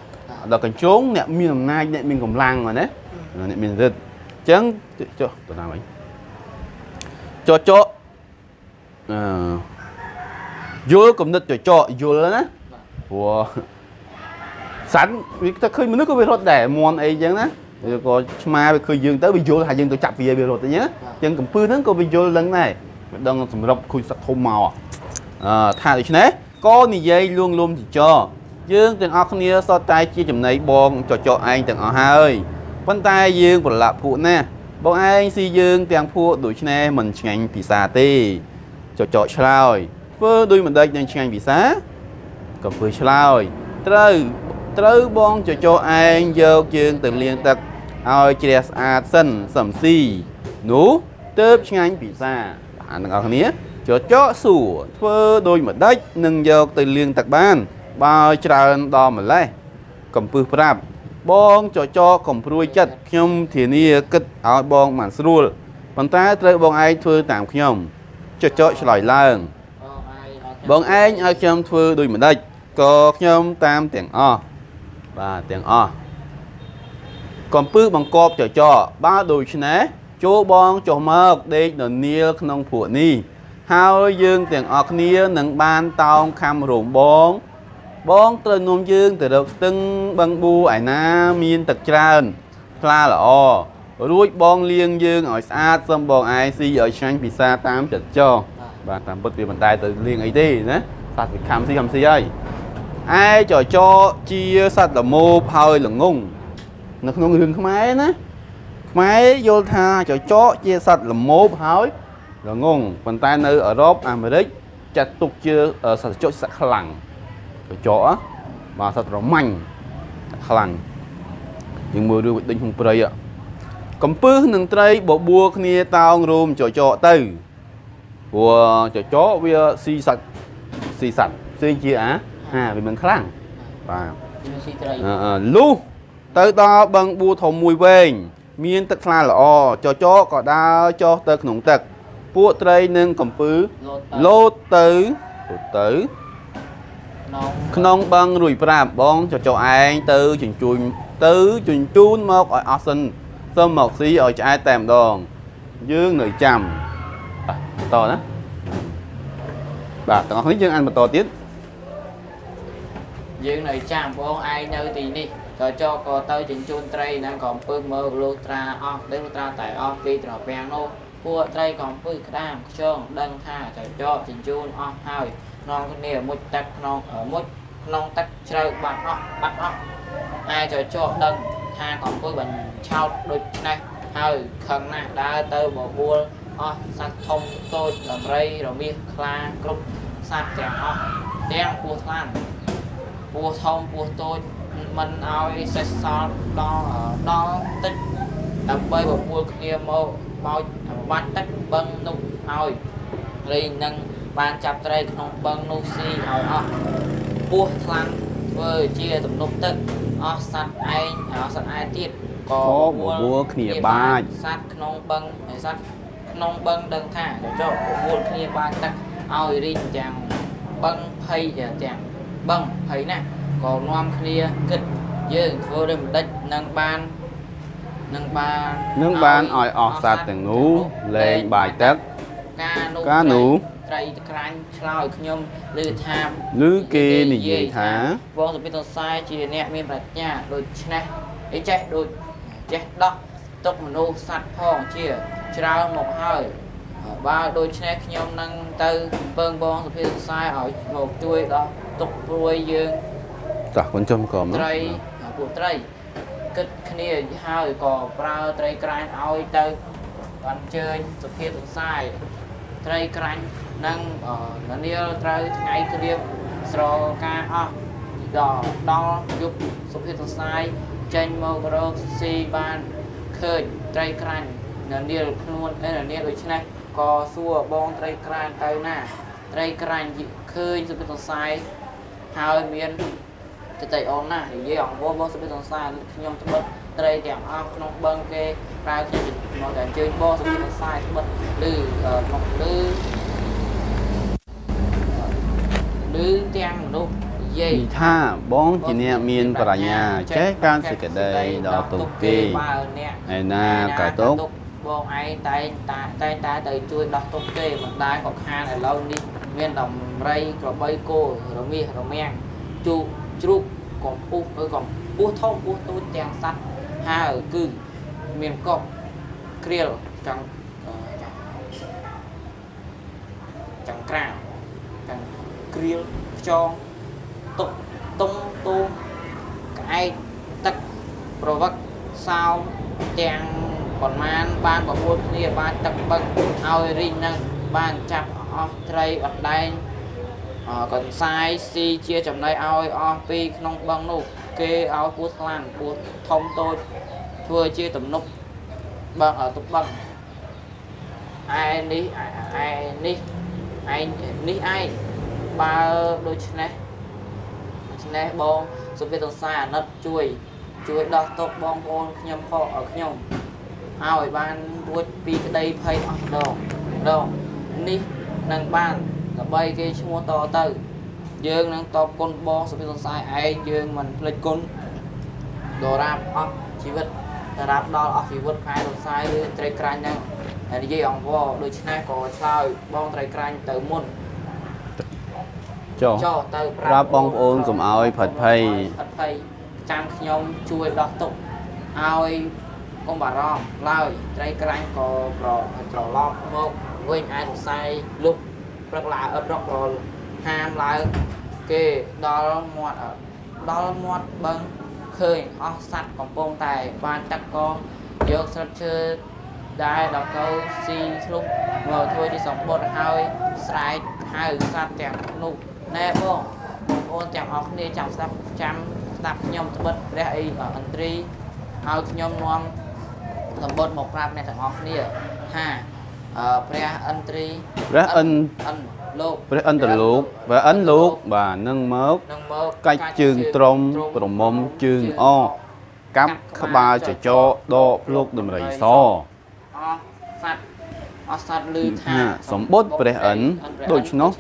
ដល់កញ្ជងអ្នកមានអំណាចអ្នកមានកម្លាំងមែនណាអ្នកមានរិទ្ធអញ្ចឹងចុះទៅណាវិញចោចកអឺយល់គំនិតចចកយល់ណាព្រោះ សាន់វាទៅឃើញមនុស្សក៏វារត់ដែរមន់អីចឹងណាវាក៏ឆ្មាវាឃើញយើងទៅវាយល់ថាយើងទៅចាប់វាវារត់អញ្ចឹងអញ្ចឹងកំពឺហ្នឹងក៏វាយល់ដឹងដែរវាដឹងសម្រាប់ខូចសឹកធំមកអឺថាដូច្នេះក៏និយាយលួងលោមចចកយើងទាំងអស់គ្នាសតតែជាចំណៃបងចចកឯងទាំងអស់ហើយប៉ុន្តែយើងប្រឡាក់ពួកណាស់បងឯងស៊ីយើងទាំងពួកដូច្នេះមិនឆ្ងាញ់ពិសាទេចចកឆ្លើយធ្វើដូចមិនដេចនឹងឆ្ងាញ់ពិសាក៏ធ្វើឆ្លើយត្រូវ ត្រូវបងចចកឯងយកយើងទៅលាងទឹកឲ្យជ្រះស្អាតសិនសំស៊ីនោះទៅឆ្ងាញ់ពិសាបានទាំងអស់គ្នាចចកសួរធ្វើដូចម្ដេចនឹងយកទៅលាងទឹកបានបើច្រើនដល់ម្លេះកំពឹសប្រាប់បងចចកកំព្រួយចិត្តខ្ញុំធានាគិតឲ្យបងបានស្រួលប៉ុន្តែត្រូវបងឯងធ្វើតាមខ្ញុំចចកឆ្លើយឡើងបងឯងឲ្យបងឯងឲ្យខ្ញុំធ្វើដូចម្ដេចក៏ខ្ញុំតាមទាំងអស់ បាទទាំងអស់កំពឹសបង្កប់ចចកបើដូច្នេះចូលបងចុះមកដេកននាលក្នុងភក់នេះហើយយើងទាំងអស់គ្នានឹងបានតោងខំរោមបង បងត្រូវនាំយើងទៅរកស្ទឹងបឹងបួឯណាមានទឹកច្រើនថ្លាល្អរួចបងលាងយើងឲ្យស្អាតសឹមបងឯងស៊ីឲ្យឆ្ងាញ់ពិសាតាមចិត្តចោបាទតាមពិតវាមិនដែលទៅលាងអីទេណាសត្វវាខំស៊ីខំស៊ីហើយ ឯចចជាសត្វល្មូបហើយល្ងងនៅក្នុងរឿងខ្មែរណាខ្មែរយល់ថាចចជាសត្វល្មូបហើយល្ងងប៉ុន្តែនៅអឺរ៉ុបអាមេរិកចាត់ទុកជាសត្វចចសត្វខ្លាំងកញ្ចក់បាទសត្វរមាញ់ខ្លាំងយើងមើលរឿងដេញក្នុងព្រៃកំពឹសនឹងត្រីបបួលគ្នាតោងរោមចចកទៅព្រោះចចកវាស៊ីសាច់ស៊ីសាច់ផ្សេងជាអា ហាវាមិនខ្លាំងបាទមានស៊ីត្រីអឺអឺលុះទៅដល់បឹងបួរធំមួយវែងមានទឹកថ្លាល្អចចកក៏ដើរចុះទៅក្នុងទឹក ពួកត្រីនិងកំពឹសលោតទៅលោតទៅទៅក្នុងក្នុងបឹងរួយប្រាប់បងចចកឯងទៅជញ្ជូនទៅជញ្ជូនមកឲ្យអស់សិនសូមមកស៊ីឲ្យឆ្អែតតែម្ដង យើងនៅចាំបាទបន្តណាបាទទាំងអស់នេះយើងអានបន្តទៀត យើងនៅចាំបងឯងនៅទីនេះចចកក៏ទៅចិញ្ជូនត្រីនឹងកំពឹសមើលលុះត្រាអស់ដឹងលុះត្រាតែអស់ពីត្រពាំងនោះពួកត្រីកំពឹសក្តាមខ្យងដឹងថាចចកចិញ្ជូនអស់ហើយក្នុងគ្នាមុជទឹកក្នុងអឺមុជក្នុងទឹកជ្រៅបាត់អស់បាត់អស់ឯចចកដឹងថាកំពឹសបញ្ឆោតដូចនេះហើយខឹងណាស់ដើរទៅបបួលអស់សត្វធំតូចដំរីរមាសខ្លាគ្រប់សត្វទាំងអស់ទាំងពស់ថ្លាន់ ពស់ធំពស់តូចមិនឲ្យសេះសល់ដល់ដល់ទឹកដើម្បីបបួលគ្នាមកបោចបាត់ទឹកបឹងនោះឲ្យរីងនឹងបានចាប់ត្រីក្នុងបឹងនោះស៊ីឲ្យអស់ពស់ថ្លាន់ធ្វើជាទំនប់ទឹកអស់សត្វឯងអស់សត្វឯទៀតក៏ក៏បបួលគ្នាបាចសត្វក្នុងបឹងហើយសត្វក្នុងបឹងដឹងថាចុះបបួលគ្នាបាចទឹកឲ្យរីងទាំងបឹងភ័យទាំង បឹងភ័យណាស់ក៏នាំគ្នាគិតយើងធ្វើដោយមិនដេចនឹងបាននឹងបាននឹងបានឲ្យអស់សត្វទាំងនោះលែងបាយទឹកការនោះការនោះត្រីក្រាញ់ឆ្លើយខ្ញុំឮថាឬគេនិយាយថាវងសុភិតសរជាអ្នកមានប្រាជ្ញាដូច្នេះអីចេះដូចចេះដោះទុកមនុស្សសត្វផងជាច្រើនមកហើយបើដូច្នេះខ្ញុំនឹងទៅពើងបងសុភិតសរឲ្យមកជួយដោះ ទុកព្រួយយើងតោះគុណចំក្រមត្រីពួកត្រីគិតគ្នាហើយក៏ប្រើត្រីក្រាញ់ឲ្យទៅអញ្ជើញសុភាទស័យត្រីក្រាញ់និងអឺនានាត្រូវថ្ងៃគ្រៀបស្រការអស់ដល់ដល់យប់សុភាទស័យចេញមករកស៊ីបានឃើញត្រីក្រាញ់នានាខ្លួនអេនានាដូច្នេះក៏សួរបងត្រីក្រាញ់ទៅណាត្រីក្រាញ់ឃើញសុភាទស័យ ហើយមានទៅតែអូនណានិយាយអង្គបងសុភិសង្សារខ្ញុំត្បិតត្រីទាំងអស់ក្នុងបឹងគេប្រើខ្ញុំមកតែអញ្ជើញបងសុភិសង្សារត្បិតឬមកឬឬទាំងមនុស្សនិយាយនិយាយថាបងជាអ្នកមានប្រាជ្ញាចេះការសេចក្តីដល់ទុកគេបើអ្នកឯណាក៏ទុកបងឯងតែងតាតែងតែទៅជួយដោះទុកគេមិនដែលក៏ខានឥឡូវនេះ មានដំរីក្របីគោរមាសរមាំងជូកជ្រូកកំពុះឬកំពុះធំពុះតូចទាំងសัตว์ហើយគឺមានកប់គ្រៀលចង់អឺចង់ចង្ក្រានចង្គ្រៀលខ្យងតុកតុងតូក្អែកទឹកប្រវឹកសោមទាំងប៉ុន្មានបានប្រមូលគ្នាបានទឹកបឹកឲ្យរីងនឹងបានចាប់ អស់ត្រីអត់ដែងអកន្សាយស៊ីជាចំណីឲ្យអស់ពីក្នុងបឹងនោះគេឲ្យពស់ថ្លាន់ពស់ធំតូចធ្វើជាទំនប់បឹងទុកបឹងឯនេះឯនេះឯងនេះឯងបើដូច្នេះដូច្នេះបងសុភិតសាអាណិតជួយ ជួយដោះទុកបងប្អូនខ្ញុំផងឲ្យខ្ញុំឲ្យបានរួចពីក្តីភ័យអស់ម្ដងម្ដងនេះ នឹងបានដើម្បីគេឈ្មោះតទៅ យើងនឹងតបគុណបងសុភិតសាឯងយើងមិនភ្លេចគុណដរាបអស់ជីវិតដរាបដល់អស់ជីវិតខែរំសាយឬត្រីក្រាញ់ហ្នឹងហើយនិយាយអង្វរដូច្នេះក៏ឆ្លើយបងត្រីក្រាញ់ទៅមុនចុះចុះទៅប្រាប់បងប្អូនកុំឲ្យផិតភ័យផិតភ័យចាំខ្ញុំជួយដោះទុកឲ្យកុំបារម្ភឡើយត្រីក្រាញ់ក៏ប្រត្រឡប់មក វិញអាចសរសៃលុបព្រឹកឡើងអត់រកប្រហាមឡើងគេដល់មាត់អឺដល់មាត់បឹងឃើញអស់សัตว์កំពុងតែបានទឹកក៏យកស្លឹកឈើដែលដល់កៅស៊ីធ្លុះមកធ្វើជាសម្បត្តិហើយស្រែកហៅសัตว์ទាំងនោះណែបង បងប្អូនទាំងអស់គ្នាចាំស្ដាប់ចាំស្ដាប់ខ្ញុំត្បិតព្រះអីអន្ត្រីឲ្យខ្ញុំនាំសម្បត្តិមកប្រាប់អ្នកទាំងអស់គ្នាថាអឺ ព្រះអន្ត្រី ព្រះអិន អិនលោក ព្រះអិនតលោកព្រះអិនលោកបាទនឹងមក នឹងមក កាច់ជើងត្រង់ប្រមុំជើងអកាប់ក្បាលចចកដកភ្លុកដំរីស អស់សัตว์អស់សัตว์ឮថា ថាសម្បត្តិព្រះអិនដូច្នោះ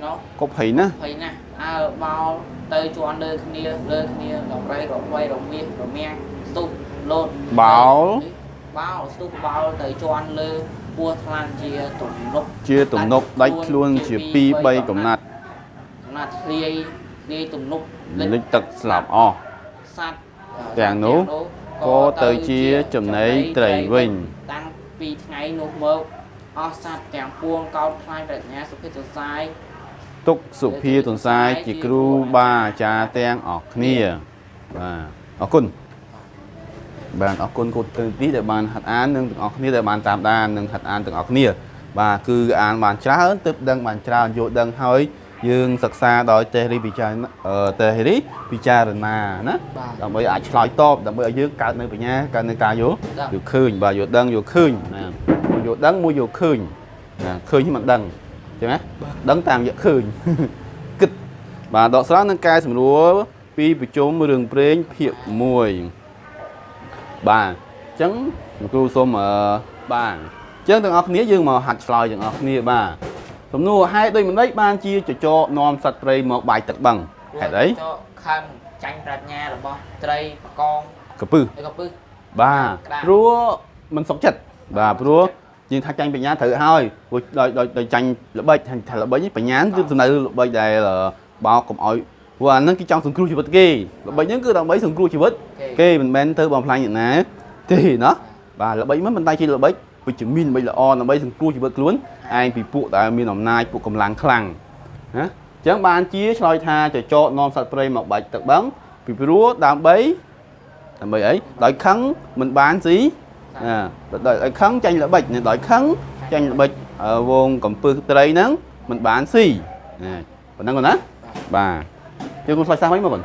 ក៏ភ័យណាស់ ភ័យណាស់អើបោលទៅជន់លើគ្នាលើគ្នាដំរីរវៃរមាសរមាំងស្ទុះលោត បោល បោលស្ទុះបោលទៅជន់លើ ពោះថ្លាន់ជាទំនប់ ជាទំនប់ដាច់ខ្លួនជា2 3កំណាត់ កំណាត់ធ្លាយធ្លាយទំនប់ លិចទឹកស្លាប់អស់ សัตว์ ទាំងនោះក៏ទៅជាចំណីត្រីវិញ តាំងពីថ្ងៃនោះមកអស់សัตว์ទាំងពួងកោតខ្លាញ់ប្រាជ្ញាសុភិតសរស័យ ទុកសុភាទន្សាយជាគ្រូបាអាចារ្យទាំងអស់គ្នាបាទអរគុណ បាទអរគុណគូទាំងពីរដែលបានហាត់អាននិងទាំងអស់គ្នាដែលបានតាមដាននិងហាត់អានទាំងអស់គ្នាបាទគឺអានបានច្រើនទើបដឹងបានច្រើនយល់ដឹងហើយយើងសិក្សាដោយតេរីពិចារណាអឺតេរីពិចារណាណាបាទដើម្បីអាចឆ្លើយតបដើម្បីឲ្យយើងកើតនៅបញ្ញាកើតនៅការយល់ដឹងយល់ឃើញបាទយល់ដឹងយល់ឃើញណាមួយយល់ដឹងមួយយល់ឃើញណាឃើញមិនដឹងអញ្ចឹងណាដឹងតាមយកឃើញគិតបាទដកស្រង់នឹងកែសម្រួលពីប្រជុំរឿងព្រេងភាគ1 បាទអញ្ចឹងលោកគ្រូសូមអឺបាទអញ្ចឹងទាំងអស់គ្នាយើងមកហាត់ឆ្លើយទាំងអស់គ្នាបាទសំណួរហេតុដូចម្ដេចបានជាចចកនាំសត្វព្រៃមកបាយទឹកបឹងហេតុអីចកខឹងចាញ់ប្រាជ្ញារបស់ត្រីបកងកពឹសឬក៏ពឹសបាទក្តារព្រោះมันសុខចិត្តបាទព្រោះយើងថាចាញ់បញ្ញាត្រូវហើយព្រោះដោយដោយដោយចាញ់ល្បិចថាល្បិចនេះបញ្ញាគឺសំដៅល្បិចដែលបោកកុំឲ្យ ព្រោះអាហ្នឹងគេចង់សង្គ្រោះជីវិតគេល្បិចហ្នឹងគឺដើម្បីសង្គ្រោះជីវិតគេមិនមែនទៅបំផ្លាញអ្នកណាទេណាបាទល្បិចមិនមិនតែជាល្បិចវិជ្ជមានល្បិចល្អដើម្បីសង្គ្រោះជីវិតខ្លួនឯងពីពួកដែលមានអំណាចពួកកម្លាំងខ្លាំងណាអញ្ចឹងបានជាឆ្លើយថាចចកនាំសត្វព្រៃមកបាច់ទឹកបឹងពីព្រោះដើម្បីដើម្បីអីដោយខឹងមិនបានស៊ីណាដោយដោយខឹងចាញ់ល្បិចដោយខឹងចាញ់ល្បិចអឺវងកំពឹសត្រីហ្នឹងមិនបានស៊ីណាប៉ុណ្ណឹងគាត់ណាបាទ ជឿគុំឆ្លើយសារមិនមកបង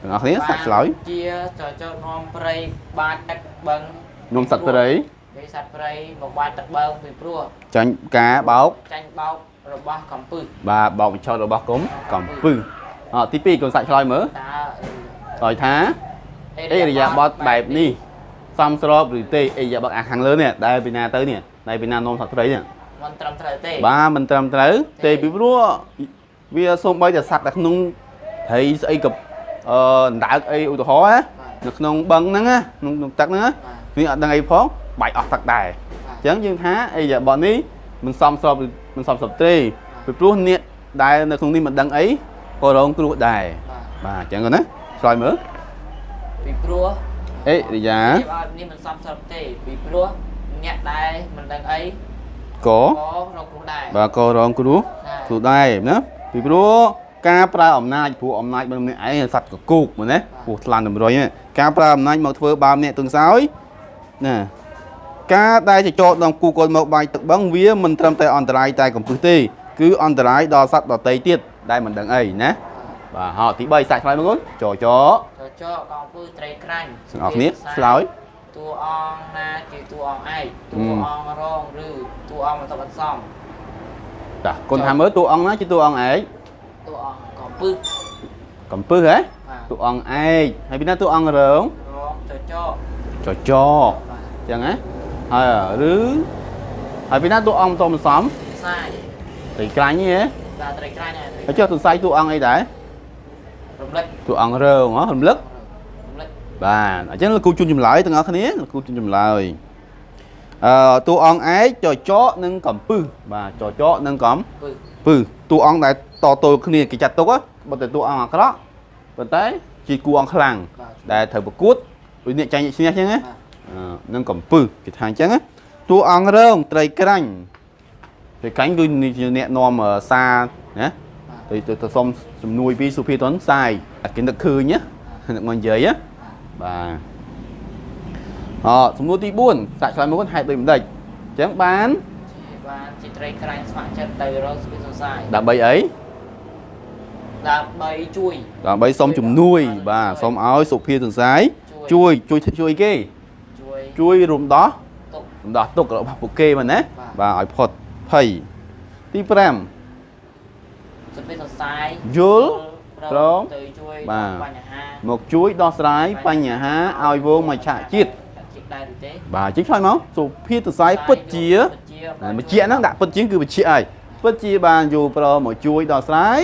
ទាំងអស់គ្នាសាច់ឆ្លើយជាចចកនាំព្រៃបាចទឹកបឹងនំសត្វព្រៃគេសត្វព្រៃមកបាចទឹកបឹងពីព្រោះចាញ់ការបោកចាញ់បោករបស់កំពឹសបាទបោកបញ្ឆោតរបស់គុំកំពឹសអទី2គុំសាច់ឆ្លើយមើលតើឆ្លើយថាអេរិយាបថបែបនេះសមស្របឬទេអេរិយាបថអាខាងលើនេះដែលពីណាទៅនេះដែលពីណានំសត្វព្រៃនេះមិនត្រឹមត្រូវទេបាទមិនត្រឹមត្រូវទេពីព្រោះវាសូម្បីតែសត្វនៅក្នុង ត្រីស្អីក៏អឺអណ្ដើកអីឧទាហរណ៍ណានៅក្នុងបឹងហ្នឹងណាក្នុងក្នុងទឹកហ្នឹងណាបាទវាអត់ដឹងអីផងបាច់អស់ទឹកដែរបាទអញ្ចឹងយើងថាអេយ៉ាបតនេះមិនសមស្របឬមិនសមស្របទេពីព្រោះអ្នកដែលនៅក្នុងនេះមិនដឹងអីក៏រងគ្រោះដែរបាទបាទអញ្ចឹងណាឆ្លើយមើលពីព្រោះអេរិយានេះអត់នេះមិនសមស្របទេពីព្រោះអ្នកដែលមិនដឹងអីក៏ក៏រកគ្រោះដែរបាទក៏រងគ្រោះគ្រោះដែរណាពីព្រោះ ការប្រើអំណាចព្រោះអំណាចរបស់ម្នាក់ឯងសត្វកកូកមែនទេពោះថ្លាន់តម្រុយណាការប្រើអំណាចមកធ្វើបាបអ្នកទាំងសោយណាការដែលចចកដល់គូកូនមកបាយទឹកបឹងវាមិនត្រឹមតែអន្តរាយតែកំពឹសទេគឺអន្តរាយដល់សត្វដទៃទៀតដែលមិនដឹងអីណាបាទហោទី3សាច់ឆ្លើយមកកូនចចចចកកងពើត្រីក្រាញ់ទាំងអស់គ្នាឆ្លើយតួអង្គណាជាតួអង្គឯកតួអង្គរងឬតួអង្គបន្ទាប់បន្សំតាកូនថាមើលតួអង្គណាជាតួអង្គឯក តួអង្គកំពឹសកំពឹសហ៎បាទតួអង្គឯកហើយពីណាតួអង្គរងរងចចកចចបាទអញ្ចឹងណាហើយឬហើយពីណាតួអង្គតំសំខ្សាយត្រីក្រាញ់ហ៎បាទត្រីក្រាញ់ហើយហើយចុះសរសៃតួអង្គអីដែររំលឹកតួអង្គរងហ៎រំលឹករំលឹកបាទអញ្ចឹងលោកគ្រូជូនចម្លើយទាំងអស់គ្នាលោកគ្រូជូនចម្លើយអឺតួអង្គឯកចចកនិងកំពឹសបាទចចកនិងកំពឹសពឹស តួអង្គដែលតទល់គ្នាគេចាត់ទុកហ៎បើតែតួអង្គអាក្រក់ប៉ុន្តែជាគូអង្គខ្លាំងបាទដែលត្រូវប្រកួតដូចអ្នកចាញ់អ្នកឈ្នះអញ្ចឹងណាបាទអឺនឹងកំពឹសគេថាអញ្ចឹងណាតួអង្គរងត្រីក្រាញ់ត្រីក្រាញ់គឺជាអ្នកនាំអឺសារណាទៅទៅទៅសុំជំនួយពីសុភាតនសាយតែគេនឹកឃើញណានឹកមកនិយាយណាបាទអសំណួរទី4សាក់ឆ្លើយមកហេតុដូចម្ដេចអញ្ចឹងបានជាបានជា ត្រីក្រាញ់ស្ម័គ្រចិត្តទៅរកស្ពីសរសៃដើម្បីអីដើម្បីជួយដើម្បីសុំជំនួយ បាទសុំឲ្យសុភាទន្សាយជួយជួយជួយគេជួយជួយរំដោះទុករំដោះទុករបស់ពួកគេមែនណាបាទបាទឲ្យផុតភ័យទី5ស្ពីសរសៃយល់ព្រមទៅជួយបាទបញ្ហាមកជួយដោះស្រាយបញ្ហាឲ្យវងមច្ឆជាតិជាតិដែរឬទេបាទជិះឆ្លើយមកសុភាទន្សាយពិតជា បញ្ជាហ្នឹងដាក់ពិតជាងគឺបញ្ជាហើយពិតជាបានយល់ប្រមកជួយដល់ស្រ័យ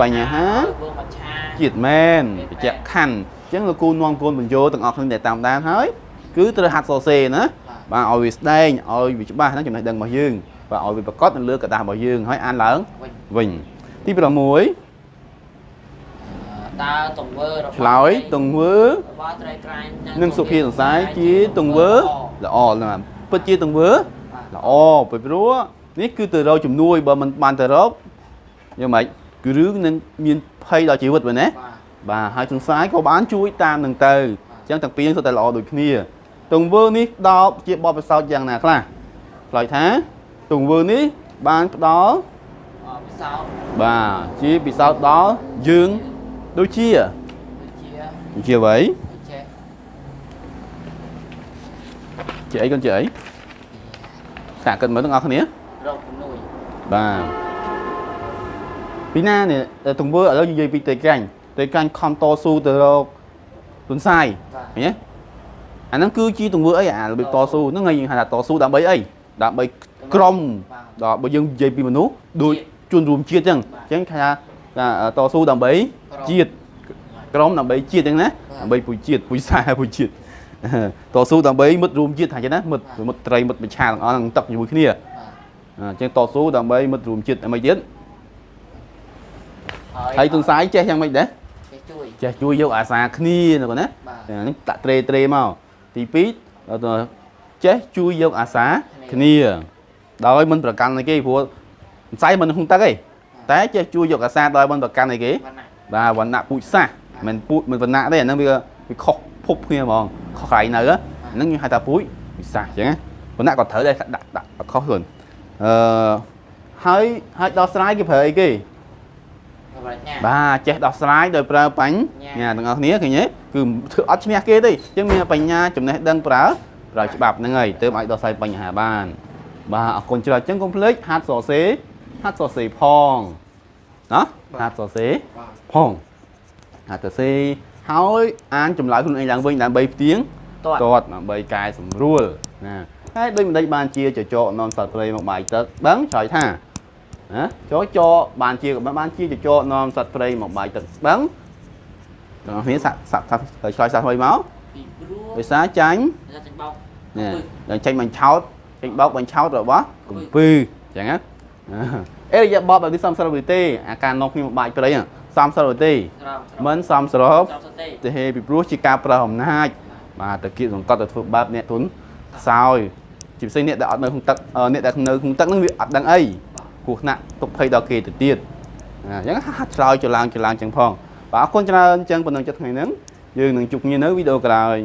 បញ្ហាជាតិមែនបច្ចៈខណ្ឌអញ្ចឹងលោកគូនាំកូនបញ្យោទាំងអស់គ្នាដែលតាមដានហើយគឺត្រូវហាត់សរសេរណាបាទឲ្យវាស្ដែងឲ្យវាច្បាស់ហ្នឹងចំណេះដឹងរបស់យើងបាទឲ្យវាប្រកបនៅលើក្រដាស់របស់យើងហើយអានឡើងវិញទី6តើទង្វើរបស់ឆ្លើយទង្វើរបស់ត្រីក្រែងនិងសុភាសន្សាយជាទង្វើល្អណាស់ ពិតជាទង្វើបាទល្អពីព្រោះនេះគឺទៅរកជំនួយបើមិនបានទៅរកយ៉ាងម៉េចគឺរឿងនឹងមានភ័យដល់ជីវិតមែនទេបាទបាទហើយទាំងសាយក៏បានជួយតាមនឹងទៅអញ្ចឹងទាំងពីរហ្នឹងសុទ្ធតែល្អដូចគ្នាទង្វើនេះផ្ដល់ជាបទពិសោធន៍យ៉ាងណាខ្លះឆ្លើយថាទង្វើនេះបានផ្ដល់អបិសោតបាទជាពិសោធន៍ដល់យើងដូចជាដូចជាដូចជាអ្វី ដូច ជាជាអីកូនជាអីសាកគិតមើលទាំងអស់គ្នារកជំនួយបាទពីណានេះទង្វើឥឡូវនិយាយពីតេកាញ់តេកាញ់ខំតស៊ូទៅរកទុនសាយបាទឃើញទេអាហ្នឹងគឺជាទង្វើអីអារបៀបតស៊ូហ្នឹងហើយយើងហៅថាតស៊ូដើម្បីអីដើម្បីក្រុមបាទដល់បើយើងនិយាយពីមនុស្សដូចជនរួមជាតិអញ្ចឹងអញ្ចឹងគេថាថាតស៊ូដើម្បីជាតិក្រុមដើម្បីជាតិអញ្ចឹងណាដើម្បីពុយជាតិពុយសាពុយជាតិ តស៊ូដើម្បីមិត្តរួមជាតិថាអញ្ចឹងណាមិត្តមិត្តត្រីមិត្តបញ្ឆាទាំងអស់នឹងទឹកជាមួយគ្នាបាទអញ្ចឹងតស៊ូដើម្បីមិត្តរួមជាតិអីទៀតហើយទុនសាយចេះយ៉ាងម៉េចដែរចេះជួយចេះជួយយកអាសាគ្នាណាគាត់ណាបាទហ្នឹងដាក់ត្រេត្រេមកទី2ដល់ទៅចេះជួយយកអាសាគ្នាដោយមិនប្រកាន់អីគេព្រោះមិនស្អីមិនក្នុងទឹកទេតែចេះជួយយកអាសាដោយមិនប្រកាន់អីគេបាទណាបាទវណ្ណៈពូជសាសន៍មិនពូជមិនវណ្ណៈទេអាហ្នឹងវាវាខុស ភពគ្នាហ្មងខុសកន្លែងនៅហ្នឹងខ្ញុំហៅថាពូជវិសាសន៍អញ្ចឹងណាវណ្ណៈក៏ត្រូវដែរដាក់ដាក់ខុសខ្លួនអឺហើយហើយដោះស្រាយគេប្រើអីគេបាទញ៉ាបាទចេះដោះស្រាយដោយប្រើបញ្ញាទាំងអស់គ្នាឃើញទេគឺធ្វើអត់ឈ្នះគេទេអញ្ចឹងមានបញ្ញាចំណេះដឹងប្រើប្រើច្បាប់ហ្នឹងហើយទើបអាចដោះស្រាយបញ្ហាបាន បាទអរគុណច្រើនអញ្ចឹងកុំភ្លេចហាត់សរសេរហាត់សរសេរផងណាហាត់សរសេរបាទផងហាត់សរសេរ ហើយអានចម្លើយខ្លួនឯងឡើងវិញដើម្បីផ្ទៀងតោះទាត់ដើម្បីកែសម្រួលណាហើយដូចមិនដេចបានជាចចកនាំសត្វព្រៃមកបាយទឹកដឹងឆ្លើយថាណាចចកបានជាក៏បានជាចចកនាំសត្វព្រៃមកបាយទឹកដឹងដល់គ្នាសាក់សាក់សាក់ឆ្លើយសាក់ថ្មីមកពីព្រោះដោយសារចាញ់ថាចាញ់បោកនេះដល់ចេញបញ្ឆោតចេញបោកបញ្ឆោតរបស់កំពឺអញ្ចឹងណាអេរយៈបបបែបនេះសំស្របឬទេអាការនាំគ្នាមកបាយព្រៃហ្នឹង សំស្របឬទេស្រោមមិនសំស្របស្រោមសទេទេពីព្រោះជាការប្រើអំណាចបាទតើគៀកសង្កត់ទៅធ្វើបាបអ្នកទុនខ្សោយជាពិសេសអ្នកដែលអត់នៅក្នុងទឹកអឺអ្នកដែលនៅក្នុងទឹកហ្នឹងវាអត់ដឹងអីគ្រោះថ្នាក់ទុកភ័យដល់គេទៅទៀតអញ្ចឹងហាត់ឆ្លើយចឡើងចឡើងចឹងផងបាទអរគុណច្រើនចឹងប៉ុណ្ណឹងចិត្តថ្ងៃហ្នឹងយើងនឹងជួបគ្នានៅវីដេអូក្រោយ